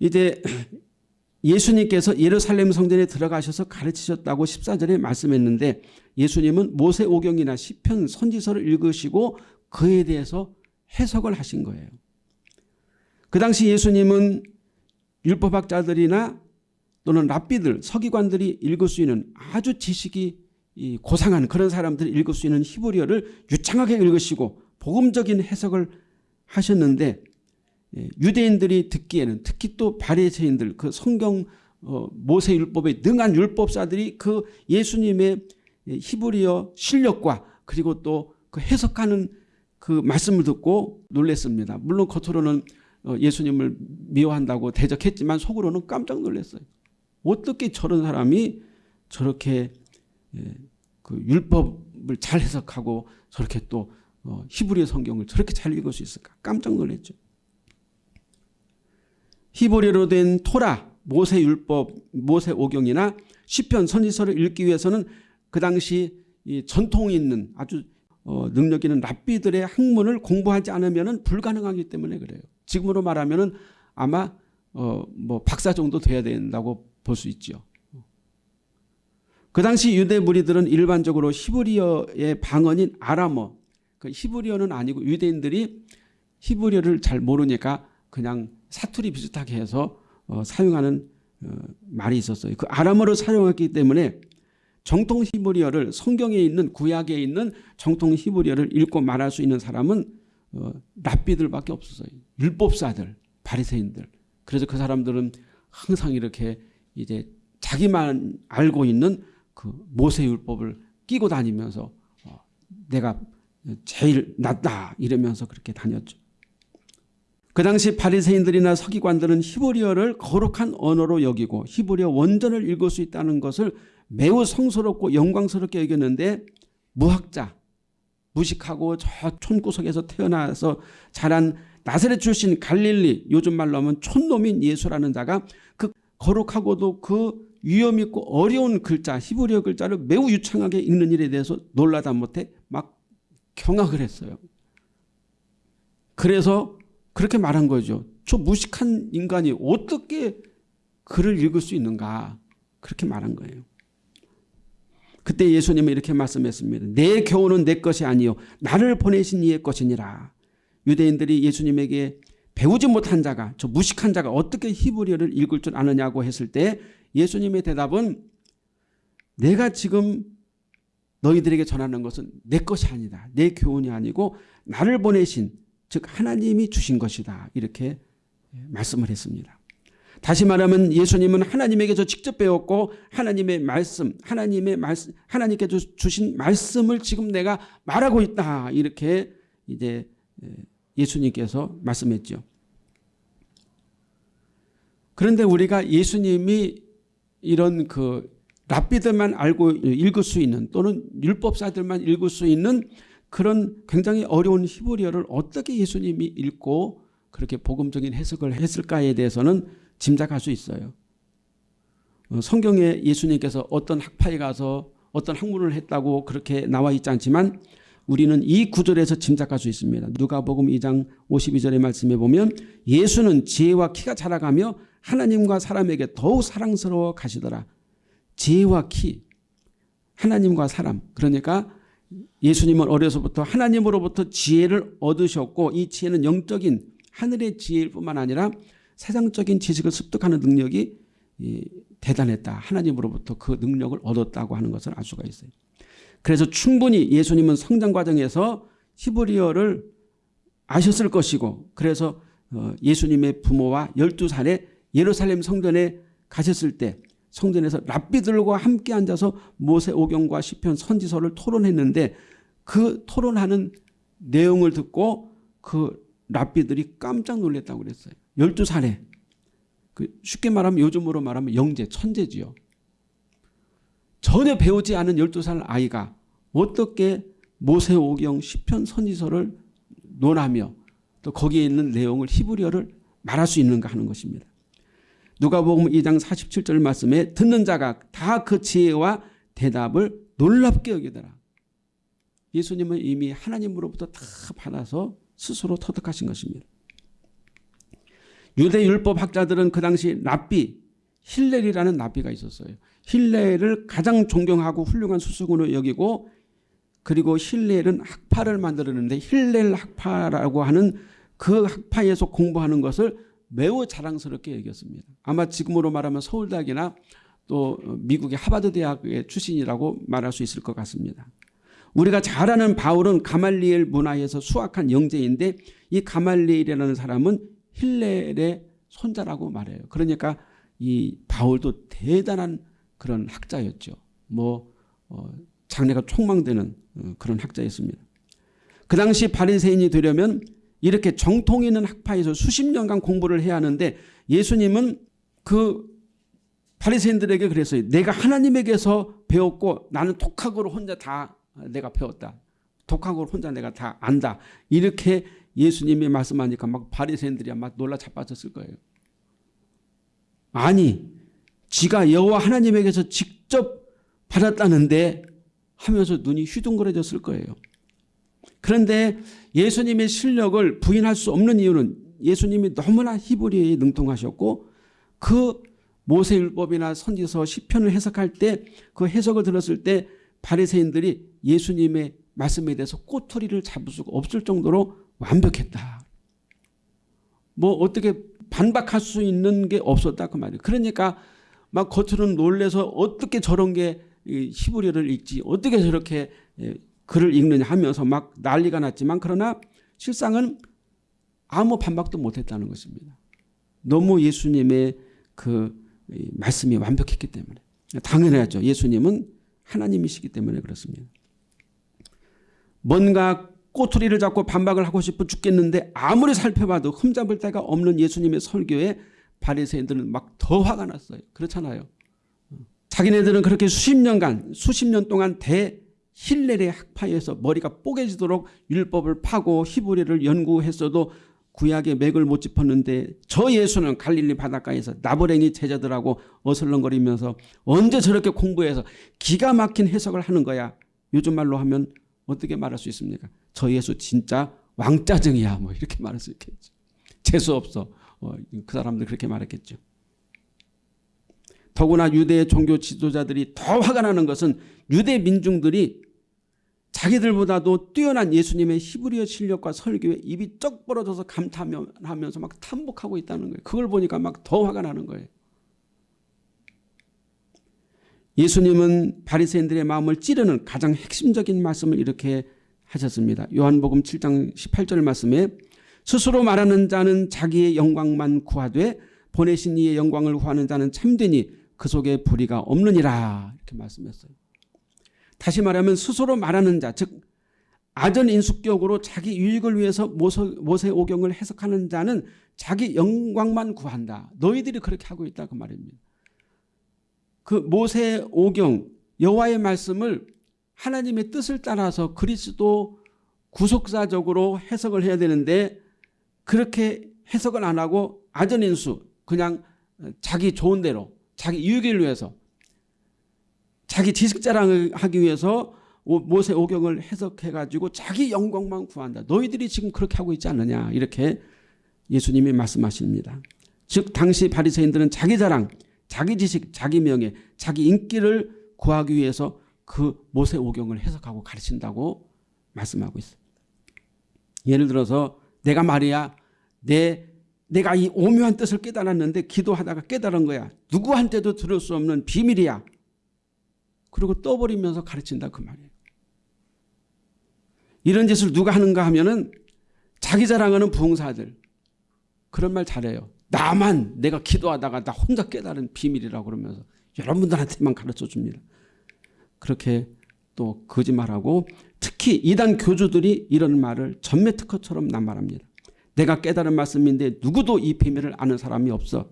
이제 예수님께서 예루살렘 성전에 들어가셔서 가르치셨다고 14절에 말씀했는데 예수님은 모세오경이나 시편 선지서를 읽으시고 그에 대해서 해석을 하신 거예요. 그 당시 예수님은 율법학자들이나 또는 랍비들, 서기관들이 읽을 수 있는 아주 지식이 고상한 그런 사람들이 읽을 수 있는 히브리어를 유창하게 읽으시고 복음적인 해석을 하셨는데 예, 유대인들이 듣기에는 특히 또 바리새인들 그 성경 어, 모세 율법에 능한 율법사들이 그 예수님의 히브리어 실력과 그리고 또 그 해석하는 그 말씀을 듣고 놀랐습니다. 물론 겉으로는 어, 예수님을 미워한다고 대적했지만 속으로는 깜짝 놀랐어요. 어떻게 저런 사람이 저렇게 예, 그 율법을 잘 해석하고 저렇게 또 어, 히브리어 성경을 저렇게 잘 읽을 수 있을까 깜짝 놀랐죠. 히브리어로 된 토라, 모세 율법, 모세 오경이나 시편 선지서를 읽기 위해서는 그 당시 이 전통이 있는 아주 어, 능력 있는 랍비들의 학문을 공부하지 않으면 불가능하기 때문에 그래요. 지금으로 말하면 아마 어, 뭐 박사 정도 돼야 된다고 볼 수 있죠. 그 당시 유대 무리들은 일반적으로 히브리어의 방언인 아람어, 그 히브리어는 아니고 유대인들이 히브리어를 잘 모르니까 그냥 사투리 비슷하게 해서 어, 사용하는 어, 말이 있었어요. 그 아람어를 사용했기 때문에 정통 히브리어를 성경에 있는 구약에 있는 정통 히브리어를 읽고 말할 수 있는 사람은 어, 랍비들밖에 없었어요. 율법사들, 바리새인들. 그래서 그 사람들은 항상 이렇게 이제 자기만 알고 있는 그 모세 율법을 끼고 다니면서 어, 내가 제일 낫다 이러면서 그렇게 다녔죠. 그 당시 바리새인들이나 서기관들은 히브리어를 거룩한 언어로 여기고 히브리어 원전을 읽을 수 있다는 것을 매우 성스럽고 영광스럽게 여겼는데 무학자, 무식하고 저 촌구석에서 태어나서 자란 나사렛 출신 갈릴리 요즘 말로 하면 촌놈인 예수라는 자가 그 거룩하고도 그 위험 있고 어려운 글자 히브리어 글자를 매우 유창하게 읽는 일에 대해서 놀라다 못해 막 경악을 했어요. 그래서 그렇게 말한 거죠. 저 무식한 인간이 어떻게 글을 읽을 수 있는가 그렇게 말한 거예요. 그때 예수님은 이렇게 말씀했습니다. 내 교훈은 내 것이 아니요 나를 보내신 이의 것이니라. 유대인들이 예수님에게 배우지 못한 자가 저 무식한 자가 어떻게 히브리어를 읽을 줄 아느냐고 했을 때 예수님의 대답은 내가 지금 너희들에게 전하는 것은 내 것이 아니다. 내 교훈이 아니고 나를 보내신 즉 하나님이 주신 것이다. 이렇게 말씀을 했습니다. 다시 말하면 예수님은 하나님에게서 직접 배웠고 하나님의 말씀, 하나님의 말씀, 하나님께서 주신 말씀을 지금 내가 말하고 있다. 이렇게 이제 예수님께서 말씀했죠. 그런데 우리가 예수님이 이런 그 랍비들만 알고 읽을 수 있는 또는 율법사들만 읽을 수 있는 그런 굉장히 어려운 히브리어를 어떻게 예수님이 읽고 그렇게 복음적인 해석을 했을까에 대해서는 짐작할 수 있어요. 어, 성경에 예수님께서 어떤 학파에 가서 어떤 학문을 했다고 그렇게 나와 있지 않지만 우리는 이 구절에서 짐작할 수 있습니다. 누가복음 2장 52절의 말씀에 보면 예수는 지혜와 키가 자라가며 하나님과 사람에게 더욱 사랑스러워 가시더라. 지혜와 키, 하나님과 사람. 그러니까 예수님은 어려서부터 하나님으로부터 지혜를 얻으셨고 이 지혜는 영적인 하늘의 지혜일 뿐만 아니라 세상적인 지식을 습득하는 능력이 대단했다. 하나님으로부터 그 능력을 얻었다고 하는 것을 알 수가 있어요. 그래서 충분히 예수님은 성장 과정에서 히브리어를 아셨을 것이고 그래서 어, 예수님의 부모와 12살에 예루살렘 성전에 가셨을 때 성전에서 랍비들과 함께 앉아서 모세오경과 시편 선지서를 토론했는데 그 토론하는 내용을 듣고 그 랍비들이 깜짝 놀랐다고 그랬어요. 12살에. 그 쉽게 말하면 요즘으로 말하면 영재, 천재지요. 전혀 배우지 않은 12살 아이가 어떻게 모세오경 시편 선지서를 논하며 또 거기에 있는 내용을 히브리어를 말할 수 있는가 하는 것입니다. 누가복음 2장 47절 말씀에 듣는 자가 다 그 지혜와 대답을 놀랍게 여기더라. 예수님은 이미 하나님으로부터 다 받아서 스스로 터득하신 것입니다. 유대 율법 학자들은 그 당시 랍비 힐렐이라는 랍비가 있었어요. 힐렐을 가장 존경하고 훌륭한 수수군으로 여기고 그리고 힐렐은 학파를 만들었는데 힐렐 학파라고 하는 그 학파에서 공부하는 것을 매우 자랑스럽게 여겼습니다. 아마 지금으로 말하면 서울대학이나 또 미국의 하버드 대학의 출신이라고 말할 수 있을 것 같습니다. 우리가 잘 아는 바울은 가말리엘 문화에서 수학한 영재인데 이 가말리엘이라는 사람은 힐렐의 손자라고 말해요. 그러니까 이 바울도 대단한 그런 학자였죠. 뭐 어, 장래가 촉망되는 어, 그런 학자였습니다. 그 당시 바리새인이 되려면 이렇게 정통 있는 학파에서 수십 년간 공부를 해야 하는데 예수님은 그 바리새인들에게 그랬어요. 내가 하나님에게서 배웠고 나는 독학으로 혼자 다 내가 배웠다. 독학으로 혼자 내가 다 안다. 이렇게 예수님이 말씀하니까 막 바리새인들이 막 놀라 자빠졌을 거예요. 아니 지가 여호와 하나님에게서 직접 받았다는데 하면서 눈이 휘둥그레졌을 거예요. 그런데 예수님의 실력을 부인할 수 없는 이유는 예수님이 너무나 히브리어에 능통하셨고 그 모세율법이나 선지서 시편을 해석할 때 그 해석을 들었을 때 바리새인들이 예수님의 말씀에 대해서 꼬투리를 잡을 수가 없을 정도로 완벽했다. 뭐 어떻게 반박할 수 있는 게 없었다 그 말이에요. 그러니까 막 겉으로는 놀래서 어떻게 저런 게 히브리어를 읽지 어떻게 저렇게 글을 읽느냐 하면서 막 난리가 났지만 그러나 실상은 아무 반박도 못했다는 것입니다. 너무 예수님의 그 말씀이 완벽했기 때문에 당연하죠. 예수님은 하나님이시기 때문에 그렇습니다. 뭔가 꼬투리를 잡고 반박을 하고 싶어 죽겠는데 아무리 살펴봐도 흠잡을 데가 없는 예수님의 설교에 바리새인들은 막 더 화가 났어요. 그렇잖아요. 자기네들은 그렇게 수십 년간 수십 년 동안 대 힐렐의 학파에서 머리가 뽀개지도록 율법을 파고 히브리를 연구했어도 구약의 맥을 못 짚었는데 저 예수는 갈릴리 바닷가에서 나부랭이 제자들하고 어슬렁거리면서 언제 저렇게 공부해서 기가 막힌 해석을 하는 거야. 요즘 말로 하면 어떻게 말할 수 있습니까? 저 예수 진짜 왕짜증이야. 뭐 이렇게 말할 수 있겠죠. 재수 없어. 어, 그 사람들 그렇게 말했겠죠. 더구나 유대 종교 지도자들이 더 화가 나는 것은 유대 민중들이 자기들보다도 뛰어난 예수님의 히브리어 실력과 설교에 입이 쩍 벌어져서 감탄하면서 막 탐복하고 있다는 거예요. 그걸 보니까 막 더 화가 나는 거예요. 예수님은 바리새인들의 마음을 찌르는 가장 핵심적인 말씀을 이렇게 하셨습니다. 요한복음 7장 18절 말씀에 스스로 말하는 자는 자기의 영광만 구하되 보내신 이의 영광을 구하는 자는 참되니 그 속에 불의가 없느니라 이렇게 말씀했어요. 다시 말하면 스스로 말하는 자, 즉 아전인숙격으로 자기 유익을 위해서 모세, 모세 오경을 해석하는 자는 자기 영광만 구한다. 너희들이 그렇게 하고 있다 그 말입니다. 그 모세 오경 여호와의 말씀을 하나님의 뜻을 따라서 그리스도 구속사적으로 해석을 해야 되는데 그렇게 해석을 안 하고 아전인수 그냥 자기 좋은 대로 자기 유익을 위해서 자기 지식 자랑을 하기 위해서 모세 오경을 해석해가지고 자기 영광만 구한다. 너희들이 지금 그렇게 하고 있지 않느냐 이렇게 예수님이 말씀하십니다. 즉 당시 바리새인들은 자기 자랑, 자기 지식, 자기 명예, 자기 인기를 구하기 위해서 그 모세 오경을 해석하고 가르친다고 말씀하고 있습니다. 예를 들어서 내가 말이야 내 내가 이 오묘한 뜻을 깨달았는데 기도하다가 깨달은 거야. 누구한테도 들을 수 없는 비밀이야. 그리고 떠버리면서 가르친다 그 말이에요. 이런 짓을 누가 하는가 하면은 자기 자랑하는 부흥사들 그런 말 잘해요. 나만 내가 기도하다가 나 혼자 깨달은 비밀이라고 그러면서 여러분들한테만 가르쳐 줍니다. 그렇게 또 거짓말하고 특히 이단 교주들이 이런 말을 전매 특허처럼 남말합니다. 내가 깨달은 말씀인데 누구도 이 비밀을 아는 사람이 없어.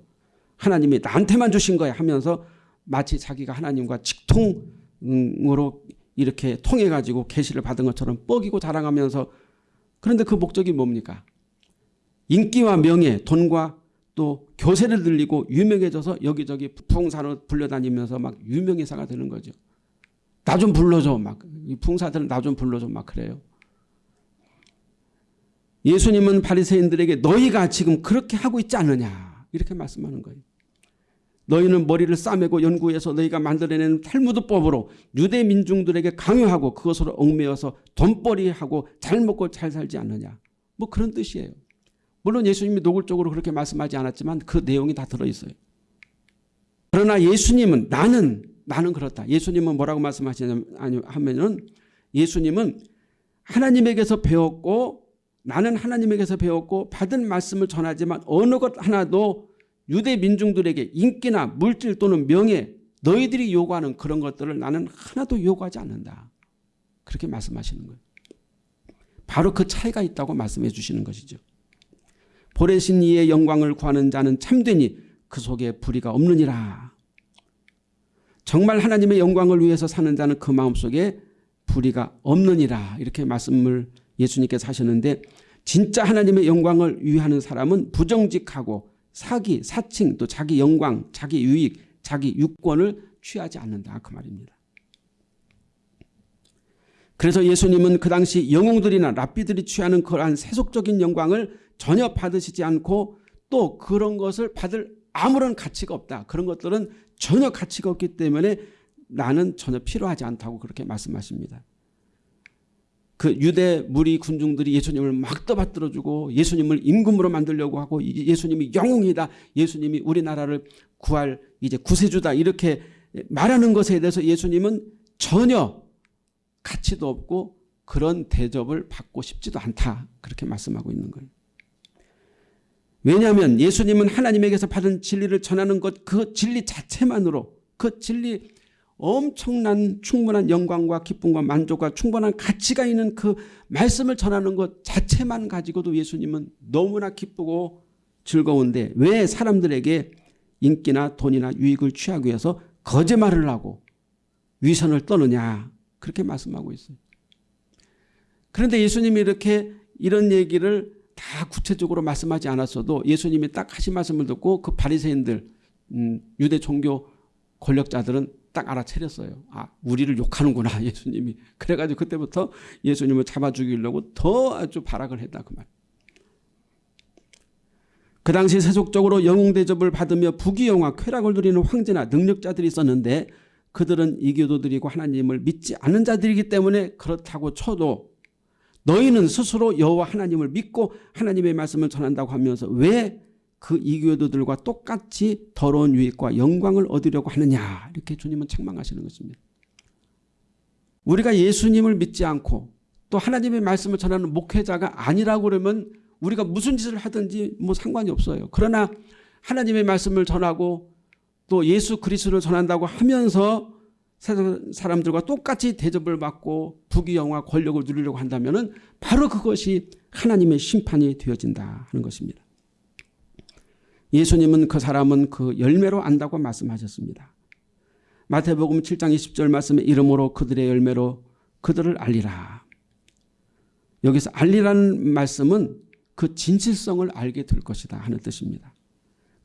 하나님이 나한테만 주신 거야 하면서 마치 자기가 하나님과 직통으로 이렇게 통해 가지고 계시를 받은 것처럼 뻐기고 자랑하면서 그런데 그 목적이 뭡니까? 인기와 명예, 돈과 또 교세를 들리고 유명해져서 여기저기 부흥사로 불려다니면서 막 유명인사가 되는 거죠. 나 좀 불러줘 막 풍사들은 나 좀 불러줘 막 그래요. 예수님은 바리새인들에게 너희가 지금 그렇게 하고 있지 않느냐 이렇게 말씀하는 거예요. 너희는 머리를 싸매고 연구해서 너희가 만들어낸 탈무드법으로 유대 민중들에게 강요하고 그것으로 얽매여서 돈벌이하고 잘 먹고 잘 살지 않느냐. 뭐 그런 뜻이에요. 물론 예수님이 노골적으로 그렇게 말씀하지 않았지만 그 내용이 다 들어있어요. 그러나 예수님은 나는 나는 그렇다. 예수님은 뭐라고 말씀하시냐면은 예수님은 하나님에게서 배웠고 나는 하나님에게서 배웠고 받은 말씀을 전하지만 어느 것 하나도 유대 민중들에게 인기나 물질 또는 명예 너희들이 요구하는 그런 것들을 나는 하나도 요구하지 않는다. 그렇게 말씀하시는 거예요. 바로 그 차이가 있다고 말씀해 주시는 것이죠. 보내신 이의 영광을 구하는 자는 참되니 그 속에 불의가 없느니라. 정말 하나님의 영광을 위해서 사는 자는 그 마음속에 불의가 없느니라 이렇게 말씀을 예수님께서 하셨는데 진짜 하나님의 영광을 위하는 사람은 부정직하고 사기, 사칭, 또 자기 영광, 자기 유익, 자기 유권을 취하지 않는다 그 말입니다. 그래서 예수님은 그 당시 영웅들이나 랍비들이 취하는 그러한 세속적인 영광을 전혀 받으시지 않고 또 그런 것을 받을 아무런 가치가 없다. 그런 것들은 전혀 가치가 없기 때문에 나는 전혀 필요하지 않다고 그렇게 말씀하십니다. 그 유대 무리 군중들이 예수님을 막 떠받들어주고 예수님을 임금으로 만들려고 하고 예수님이 영웅이다. 예수님이 우리나라를 구할 이제 구세주다. 이렇게 말하는 것에 대해서 예수님은 전혀 가치도 없고 그런 대접을 받고 싶지도 않다. 그렇게 말씀하고 있는 거예요. 왜냐하면 예수님은 하나님에게서 받은 진리를 전하는 것 그 진리 자체만으로 그 진리 엄청난 충분한 영광과 기쁨과 만족과 충분한 가치가 있는 그 말씀을 전하는 것 자체만 가지고도 예수님은 너무나 기쁘고 즐거운데 왜 사람들에게 인기나 돈이나 유익을 취하기 위해서 거짓말을 하고 위선을 떠느냐 그렇게 말씀하고 있어요. 그런데 예수님이 이렇게 이런 얘기를 다 구체적으로 말씀하지 않았어도 예수님이 딱 하신 말씀을 듣고 그 바리새인들 음, 유대 종교 권력자들은 딱 알아차렸어요. 아 우리를 욕하는구나 예수님이. 그래가지고 그때부터 예수님을 잡아 죽이려고 더 아주 발악을 했다 그 말. 그 당시 세속적으로 영웅 대접을 받으며 부귀영화 쾌락을 누리는 황제나 능력자들이 있었는데 그들은 이교도들이고 하나님을 믿지 않는 자들이기 때문에 그렇다고 쳐도 너희는 스스로 여호와 하나님을 믿고 하나님의 말씀을 전한다고 하면서 왜 그 이교도들과 똑같이 더러운 유익과 영광을 얻으려고 하느냐 이렇게 주님은 책망하시는 것입니다. 우리가 예수님을 믿지 않고 또 하나님의 말씀을 전하는 목회자가 아니라고 그러면 우리가 무슨 짓을 하든지 뭐 상관이 없어요. 그러나 하나님의 말씀을 전하고 또 예수 그리스도를 전한다고 하면서 사람들과 똑같이 대접을 받고 부귀영화 권력을 누리려고 한다면 바로 그것이 하나님의 심판이 되어진다 하는 것입니다. 예수님은 그 사람은 그 열매로 안다고 말씀하셨습니다. 마태복음 7장 20절 말씀에 이름으로 그들의 열매로 그들을 알리라. 여기서 알리라는 말씀은 그 진실성을 알게 될 것이다 하는 뜻입니다.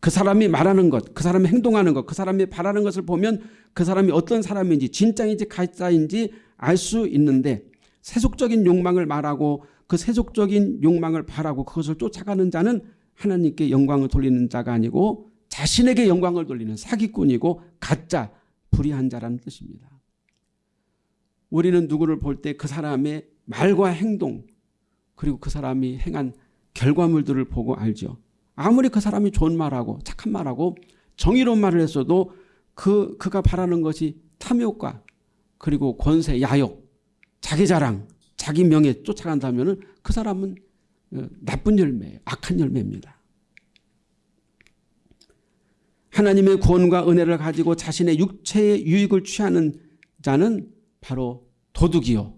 그 사람이 말하는 것, 그 사람이 행동하는 것, 그 사람이 바라는 것을 보면 그 사람이 어떤 사람인지 진짜인지 가짜인지 알 수 있는데 세속적인 욕망을 말하고 그 세속적인 욕망을 바라고 그것을 쫓아가는 자는 하나님께 영광을 돌리는 자가 아니고 자신에게 영광을 돌리는 사기꾼이고 가짜 불의한 자라는 뜻입니다. 우리는 누구를 볼 때 그 사람의 말과 행동 그리고 그 사람이 행한 결과물들을 보고 알죠. 아무리 그 사람이 좋은 말하고 착한 말하고 정의로운 말을 했어도 그, 그가 바라는 것이 탐욕과 그리고 권세, 야욕, 자기 자랑, 자기 명예 쫓아간다면 그 사람은 어, 나쁜 열매, 악한 열매입니다. 하나님의 구원과 은혜를 가지고 자신의 육체의 유익을 취하는 자는 바로 도둑이요.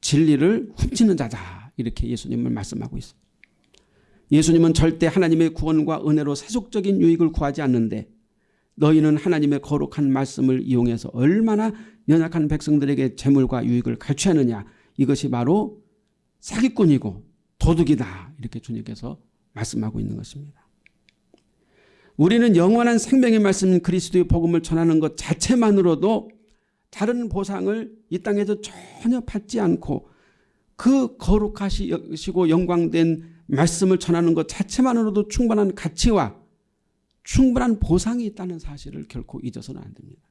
진리를 훔치는 자다. 이렇게 예수님을 말씀하고 있습니다. 예수님은 절대 하나님의 구원과 은혜로 세속적인 유익을 구하지 않는데 너희는 하나님의 거룩한 말씀을 이용해서 얼마나 연약한 백성들에게 재물과 유익을 갈취하느냐 이것이 바로 사기꾼이고 도둑이다 이렇게 주님께서 말씀하고 있는 것입니다. 우리는 영원한 생명의 말씀 그리스도의 복음을 전하는 것 자체만으로도 다른 보상을 이 땅에서 전혀 받지 않고 그 거룩하시고 영광된 말씀을 전하는 것 자체만으로도 충분한 가치와 충분한 보상이 있다는 사실을 결코 잊어서는 안 됩니다.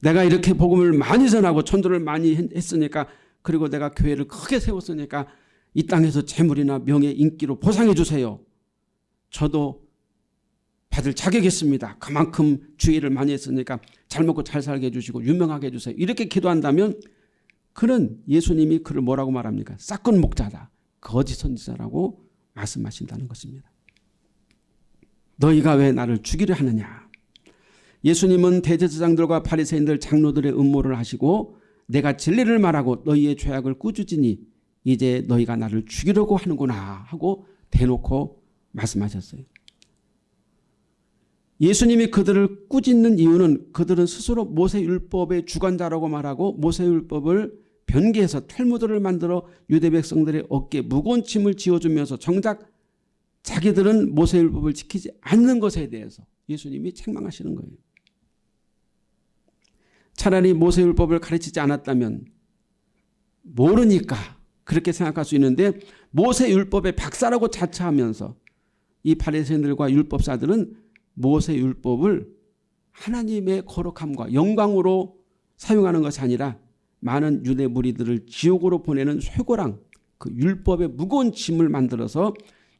내가 이렇게 복음을 많이 전하고 천도를 많이 했으니까 그리고 내가 교회를 크게 세웠으니까 이 땅에서 재물이나 명예 인기로 보상해 주세요. 저도 받을 자격이 있습니다. 그만큼 주의를 많이 했으니까 잘 먹고 잘 살게 해주시고 유명하게 해주세요. 이렇게 기도한다면 그는 예수님이 그를 뭐라고 말합니까? 싹건 목자다. 거짓 선지자라고 말씀하신다는 것입니다. 너희가 왜 나를 죽이려 하느냐. 예수님은 대제사장들과 바리새인들 장로들의 음모를 하시고 내가 진리를 말하고 너희의 죄악을 꾸짖으니 이제 너희가 나를 죽이려고 하는구나 하고 대놓고 말씀하셨어요. 예수님이 그들을 꾸짖는 이유는 그들은 스스로 모세율법의 주관자라고 말하고 모세율법을 변개해서 탈무드를 만들어 유대 백성들의 어깨에 무거운 짐을 지어주면서 정작 자기들은 모세율법을 지키지 않는 것에 대해서 예수님이 책망하시는 거예요. 차라리 모세율법을 가르치지 않았다면 모르니까 그렇게 생각할 수 있는데 모세율법의 박사라고 자처하면서 이 바리새인들과 율법사들은 모세율법을 하나님의 거룩함과 영광으로 사용하는 것이 아니라 많은 유대 무리들을 지옥으로 보내는 쇠고랑 그 율법의 무거운 짐을 만들어서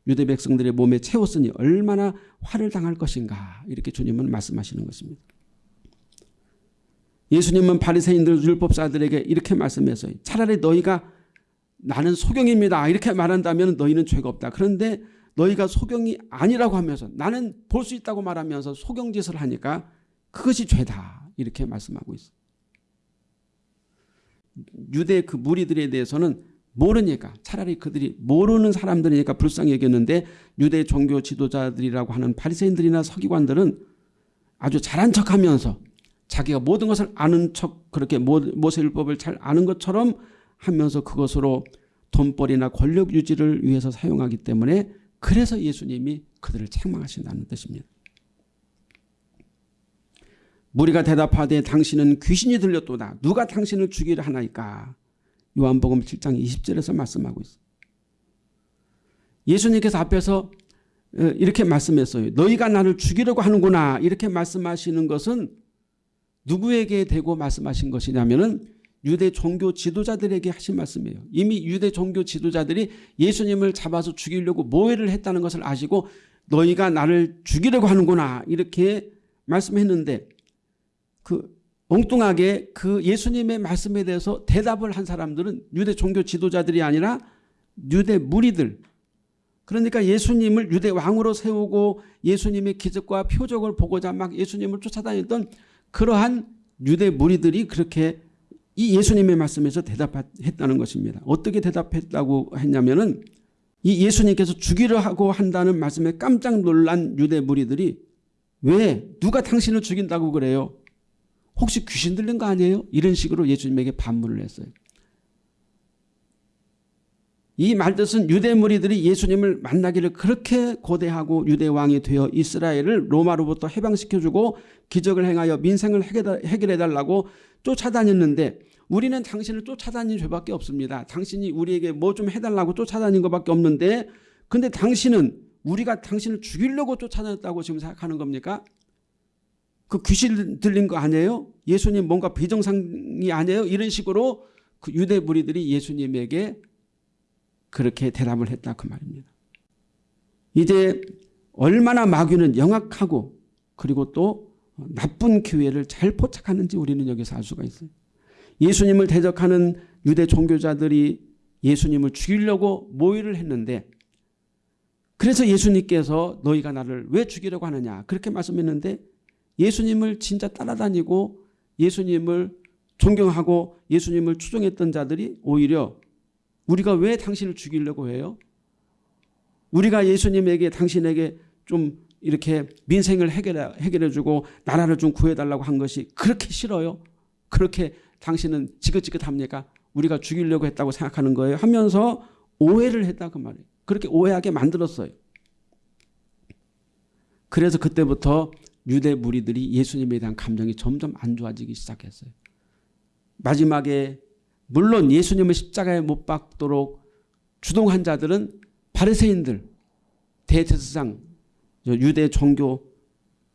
유대 백성들의 몸에 채웠으니 얼마나 화를 당할 것인가 이렇게 주님은 말씀하시는 것입니다. 예수님은 바리새인들 율법사들에게 이렇게 말씀했어요. 차라리 너희가 나는 소경입니다. 이렇게 말한다면 너희는 죄가 없다. 그런데 너희가 소경이 아니라고 하면서 나는 볼 수 있다고 말하면서 소경짓을 하니까 그것이 죄다. 이렇게 말씀하고 있어요. 유대 그 무리들에 대해서는 모르니까 차라리 그들이 모르는 사람들이니까 불쌍히 여겼는데 유대 종교 지도자들이라고 하는 바리새인들이나 서기관들은 아주 잘한 척하면서 자기가 모든 것을 아는 척 그렇게 모세율법을 잘 아는 것처럼 하면서 그것으로 돈벌이나 권력 유지를 위해서 사용하기 때문에 그래서 예수님이 그들을 책망하신다는 뜻입니다. 무리가 대답하되 당신은 귀신이 들렸도다. 누가 당신을 죽이려 하나이까. 요한복음 7장 20절에서 말씀하고 있어요. 예수님께서 앞에서 어, 이렇게 말씀했어요. 너희가 나를 죽이려고 하는구나. 이렇게 말씀하시는 것은 누구에게 대고 말씀하신 것이냐면 은 유대 종교 지도자들에게 하신 말씀이에요. 이미 유대 종교 지도자들이 예수님을 잡아서 죽이려고 모해를 했다는 것을 아시고 너희가 나를 죽이려고 하는구나 이렇게 말씀했는데 그 엉뚱하게 그 예수님의 말씀에 대해서 대답을 한 사람들은 유대 종교 지도자들이 아니라 유대 무리들 그러니까 예수님을 유대 왕으로 세우고 예수님의 기적과 표적을 보고자 막 예수님을 쫓아다녔던 그러한 유대 무리들이 그렇게 이 예수님의 말씀에서 대답했다는 것입니다. 어떻게 대답했다고 했냐면은 이 예수님께서 죽이려 하고 한다는 말씀에 깜짝 놀란 유대 무리들이 왜 누가 당신을 죽인다고 그래요? 혹시 귀신 들린 거 아니에요? 이런 식으로 예수님에게 반문을 했어요. 이 말뜻은 유대 무리들이 예수님을 만나기를 그렇게 고대하고 유대 왕이 되어 이스라엘을 로마로부터 해방시켜주고 기적을 행하여 민생을 해결해달라고 쫓아다녔는데 우리는 당신을 쫓아다닌 죄밖에 없습니다. 당신이 우리에게 뭐 좀 해달라고 쫓아다닌 것밖에 없는데 근데 당신은 우리가 당신을 죽이려고 쫓아다녔다고 지금 생각하는 겁니까? 그 귀신 들린 거 아니에요? 예수님 뭔가 비정상이 아니에요? 이런 식으로 그 유대 무리들이 예수님에게 그렇게 대답을 했다 그 말입니다. 이제 얼마나 마귀는 영악하고 그리고 또 나쁜 기회를 잘 포착하는지 우리는 여기서 알 수가 있어요. 예수님을 대적하는 유대 종교자들이 예수님을 죽이려고 모의를 했는데 그래서 예수님께서 너희가 나를 왜 죽이려고 하느냐 그렇게 말씀했는데 예수님을 진짜 따라다니고 예수님을 존경하고 예수님을 추종했던 자들이 오히려 우리가 왜 당신을 죽이려고 해요? 우리가 예수님에게 당신에게 좀 이렇게 민생을 해결해, 해결해주고 나라를 좀 구해달라고 한 것이 그렇게 싫어요? 그렇게 당신은 지긋지긋합니까? 우리가 죽이려고 했다고 생각하는 거예요. 하면서 오해를 했다 그 말이에요. 그렇게 오해하게 만들었어요. 그래서 그때부터 유대 무리들이 예수님에 대한 감정이 점점 안 좋아지기 시작했어요. 마지막에 물론 예수님을 십자가에 못 박도록 주동한 자들은 바리새인들, 대제사장, 유대 종교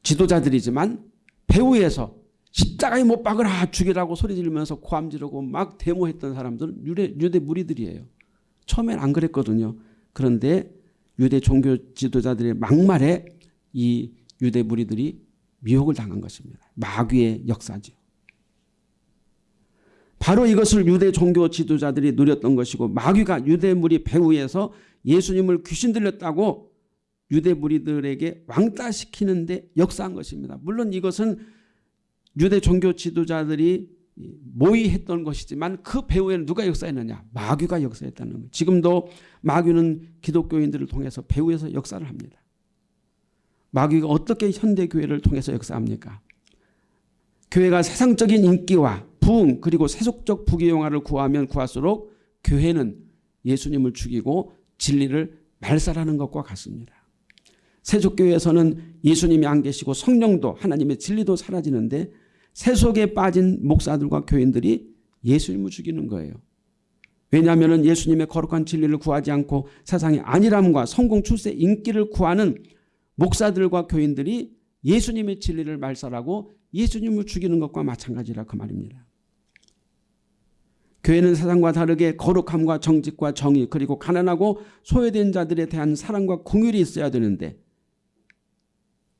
지도자들이지만 배후에서 십자가에 못 박으라 죽이라고 소리 지르면서 고함 지르고 막 데모했던 사람들은 유대, 유대 무리들이에요. 처음엔 안 그랬거든요. 그런데 유대 종교 지도자들의 막말에 이 유대 무리들이 미혹을 당한 것입니다. 마귀의 역사죠. 바로 이것을 유대 종교 지도자들이 누렸던 것이고 마귀가 유대 무리 배후에서 예수님을 귀신 들렸다고 유대 무리들에게 왕따시키는 데 역사한 것입니다. 물론 이것은 유대 종교 지도자들이 모의했던 것이지만 그 배후에는 누가 역사했느냐? 마귀가 역사했다는 거예요. 지금도 마귀는 기독교인들을 통해서 배후에서 역사를 합니다. 마귀가 어떻게 현대교회를 통해서 역사합니까? 교회가 세상적인 인기와 부흥 그리고 세속적 부귀영화를 구하면 구할수록 교회는 예수님을 죽이고 진리를 말살하는 것과 같습니다. 세속교회에서는 예수님이 안 계시고 성령도 하나님의 진리도 사라지는데 세속에 빠진 목사들과 교인들이 예수님을 죽이는 거예요. 왜냐하면 예수님의 거룩한 진리를 구하지 않고 세상의 안일함과 성공 출세 인기를 구하는 목사들과 교인들이 예수님의 진리를 말살하고 예수님을 죽이는 것과 마찬가지라 그 말입니다. 교회는 세상과 다르게 거룩함과 정직과 정의 그리고 가난하고 소외된 자들에 대한 사랑과 공율이 있어야 되는데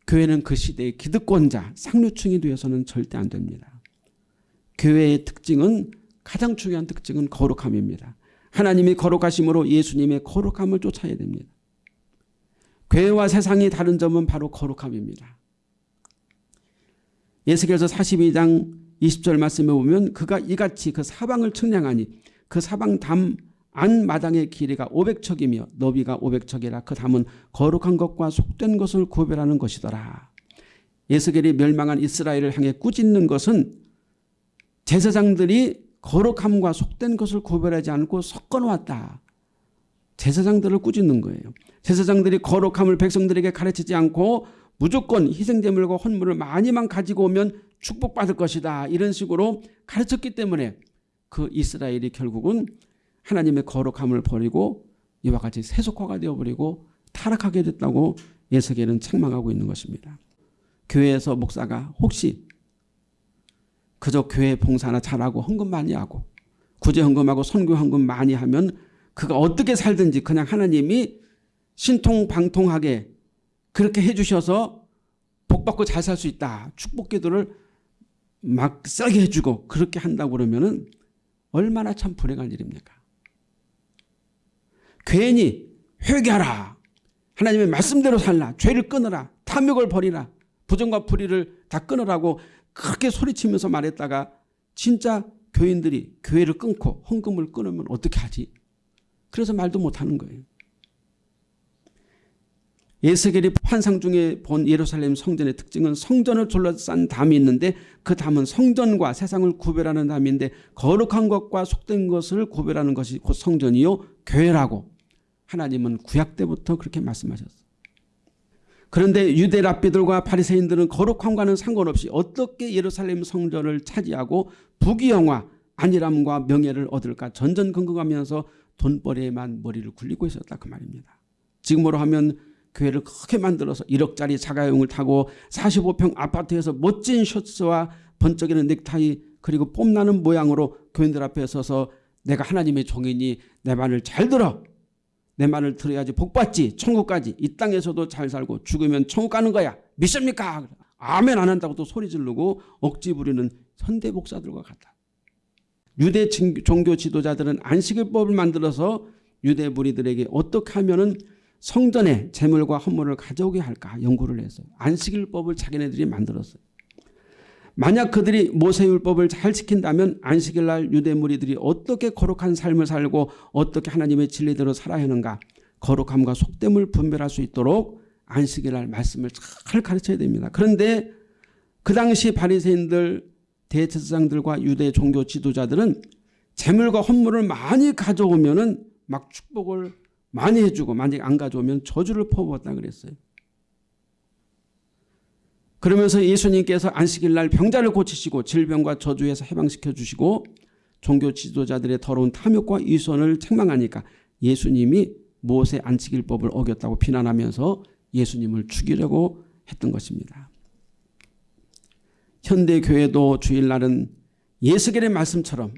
교회는 그 시대의 기득권자 상류층이 되어서는 절대 안 됩니다. 교회의 특징은 가장 중요한 특징은 거룩함입니다. 하나님이 거룩하심으로 예수님의 거룩함을 쫓아야 됩니다. 교회와 세상이 다른 점은 바로 거룩함입니다. 예수께서 42장 20절 말씀에 보면 그가 이같이 그 사방을 측량하니 그 사방 담 안마당의 길이가 500척이며 너비가 500척이라 그 담은 거룩한 것과 속된 것을 구별하는 것이더라. 예수겔이 멸망한 이스라엘을 향해 꾸짖는 것은 제사장들이 거룩함과 속된 것을 구별하지 않고 섞어놓았다. 제사장들을 꾸짖는 거예요. 제사장들이 거룩함을 백성들에게 가르치지 않고 무조건 희생제물과 헌물을 많이만 가지고 오면 축복받을 것이다. 이런 식으로 가르쳤기 때문에 그 이스라엘이 결국은 하나님의 거룩함을 버리고 이와 같이 세속화가 되어버리고 타락하게 됐다고 예석에는 책망하고 있는 것입니다. 교회에서 목사가 혹시 그저 교회 봉사나 잘하고 헌금 많이 하고 구제 헌금하고 선교 헌금 많이 하면 그가 어떻게 살든지 그냥 하나님이 신통방통하게 그렇게 해주셔서 복받고 잘 살 수 있다. 축복 기도를 막 세게 해주고 그렇게 한다고 그러면 얼마나 참 불행한 일입니까? 괜히 회개하라. 하나님의 말씀대로 살라. 죄를 끊어라. 탐욕을 버리라. 부정과 불의를 다 끊으라고 그렇게 소리치면서 말했다가 진짜 교인들이 교회를 끊고 헌금을 끊으면 어떻게 하지? 그래서 말도 못하는 거예요. 예스겔이 환상 중에 본 예루살렘 성전의 특징은 성전을 둘러싼 담이 있는데 그 담은 성전과 세상을 구별하는 담인데 거룩한 것과 속된 것을 구별하는 것이 곧 성전이요 교회라고 하나님은 구약 때부터 그렇게 말씀하셨어요. 그런데 유대 랍비들과 바리새인들은 거룩함과는 상관없이 어떻게 예루살렘 성전을 차지하고 부귀영화 안일함과 명예를 얻을까 전전긍긍하면서 돈벌이에만 머리를 굴리고 있었다 그 말입니다. 지금으로 하면 교회를 크게 만들어서 1억짜리 자가용을 타고 45평 아파트에서 멋진 셔츠와 번쩍이는 넥타이 그리고 뽐나는 모양으로 교인들 앞에 서서 내가 하나님의 종이니 내 말을 잘 들어 내 말을 들어야지 복받지 천국까지 이 땅에서도 잘 살고 죽으면 천국 가는 거야 믿습니까? 아멘 안 한다고 또 소리 지르고 억지 부리는 현대 목사들과 같다. 유대 종교 지도자들은 안식일법을 만들어서 유대 무리들에게 어떻게 하면 성전에 재물과 헌물을 가져오게 할까 연구를 해서 안식일법을 자기네들이 만들었어요. 만약 그들이 모세율법을 잘 지킨다면 안식일날 유대 무리들이 어떻게 거룩한 삶을 살고 어떻게 하나님의 진리대로 살아야 하는가 거룩함과 속됨을 분별할 수 있도록 안식일 날 말씀을 잘 가르쳐야 됩니다. 그런데 그 당시 바리새인들 대제사장들과 유대 종교 지도자들은 재물과 헌물을 많이 가져오면은 막 축복을 많이 해주고 만약 안 가져오면 저주를 퍼부었다 그랬어요. 그러면서 예수님께서 안식일 날 병자를 고치시고 질병과 저주에서 해방시켜 주시고 종교 지도자들의 더러운 탐욕과 위선을 책망하니까 예수님이 모세 안식일법을 어겼다고 비난하면서 예수님을 죽이려고 했던 것입니다. 현대 교회도 주일날은 예수겔의 말씀처럼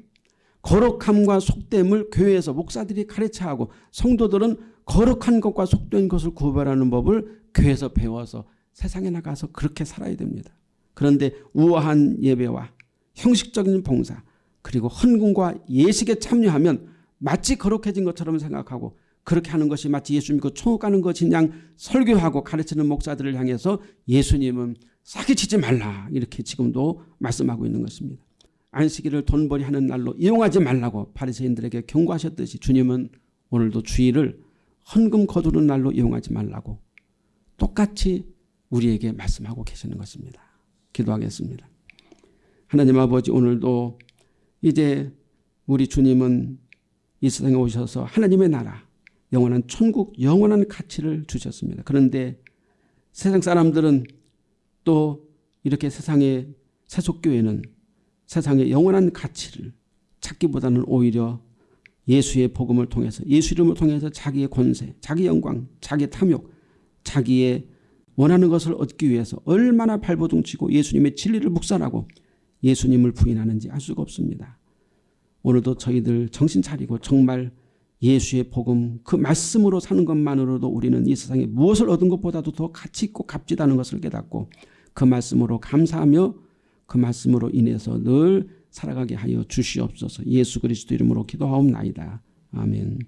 거룩함과 속됨을 교회에서 목사들이 가르쳐하고 성도들은 거룩한 것과 속된 것을 구별하는 법을 교회에서 배워서 세상에 나가서 그렇게 살아야 됩니다. 그런데 우아한 예배와 형식적인 봉사 그리고 헌금과 예식에 참여하면 마치 거룩해진 것처럼 생각하고 그렇게 하는 것이 마치 예수 믿고 천국 가는 것이냐 설교하고 가르치는 목사들을 향해서 예수님은 사기치지 말라 이렇게 지금도 말씀하고 있는 것입니다. 안식일을 돈벌이 하는 날로 이용하지 말라고 바리새인들에게 경고하셨듯이 주님은 오늘도 주일을 헌금 거두는 날로 이용하지 말라고 똑같이 우리에게 말씀하고 계시는 것입니다. 기도하겠습니다. 하나님 아버지 오늘도 이제 우리 주님은 이 세상에 오셔서 하나님의 나라 영원한 천국 영원한 가치를 주셨습니다. 그런데 세상 사람들은 또 이렇게 세상의 세속교회는 세상의 영원한 가치를 찾기보다는 오히려 예수의 복음을 통해서 예수 이름을 통해서 자기의 권세, 자기 영광, 자기 탐욕, 자기의 원하는 것을 얻기 위해서 얼마나 발버둥치고 예수님의 진리를 묵살하고 예수님을 부인하는지 알 수가 없습니다. 오늘도 저희들 정신 차리고 정말 예수의 복음 그 말씀으로 사는 것만으로도 우리는 이 세상에 무엇을 얻은 것보다도 더 가치 있고 값지다는 것을 깨닫고 그 말씀으로 감사하며 그 말씀으로 인해서 늘 살아가게 하여 주시옵소서 예수 그리스도 이름으로 기도하옵나이다. 아멘.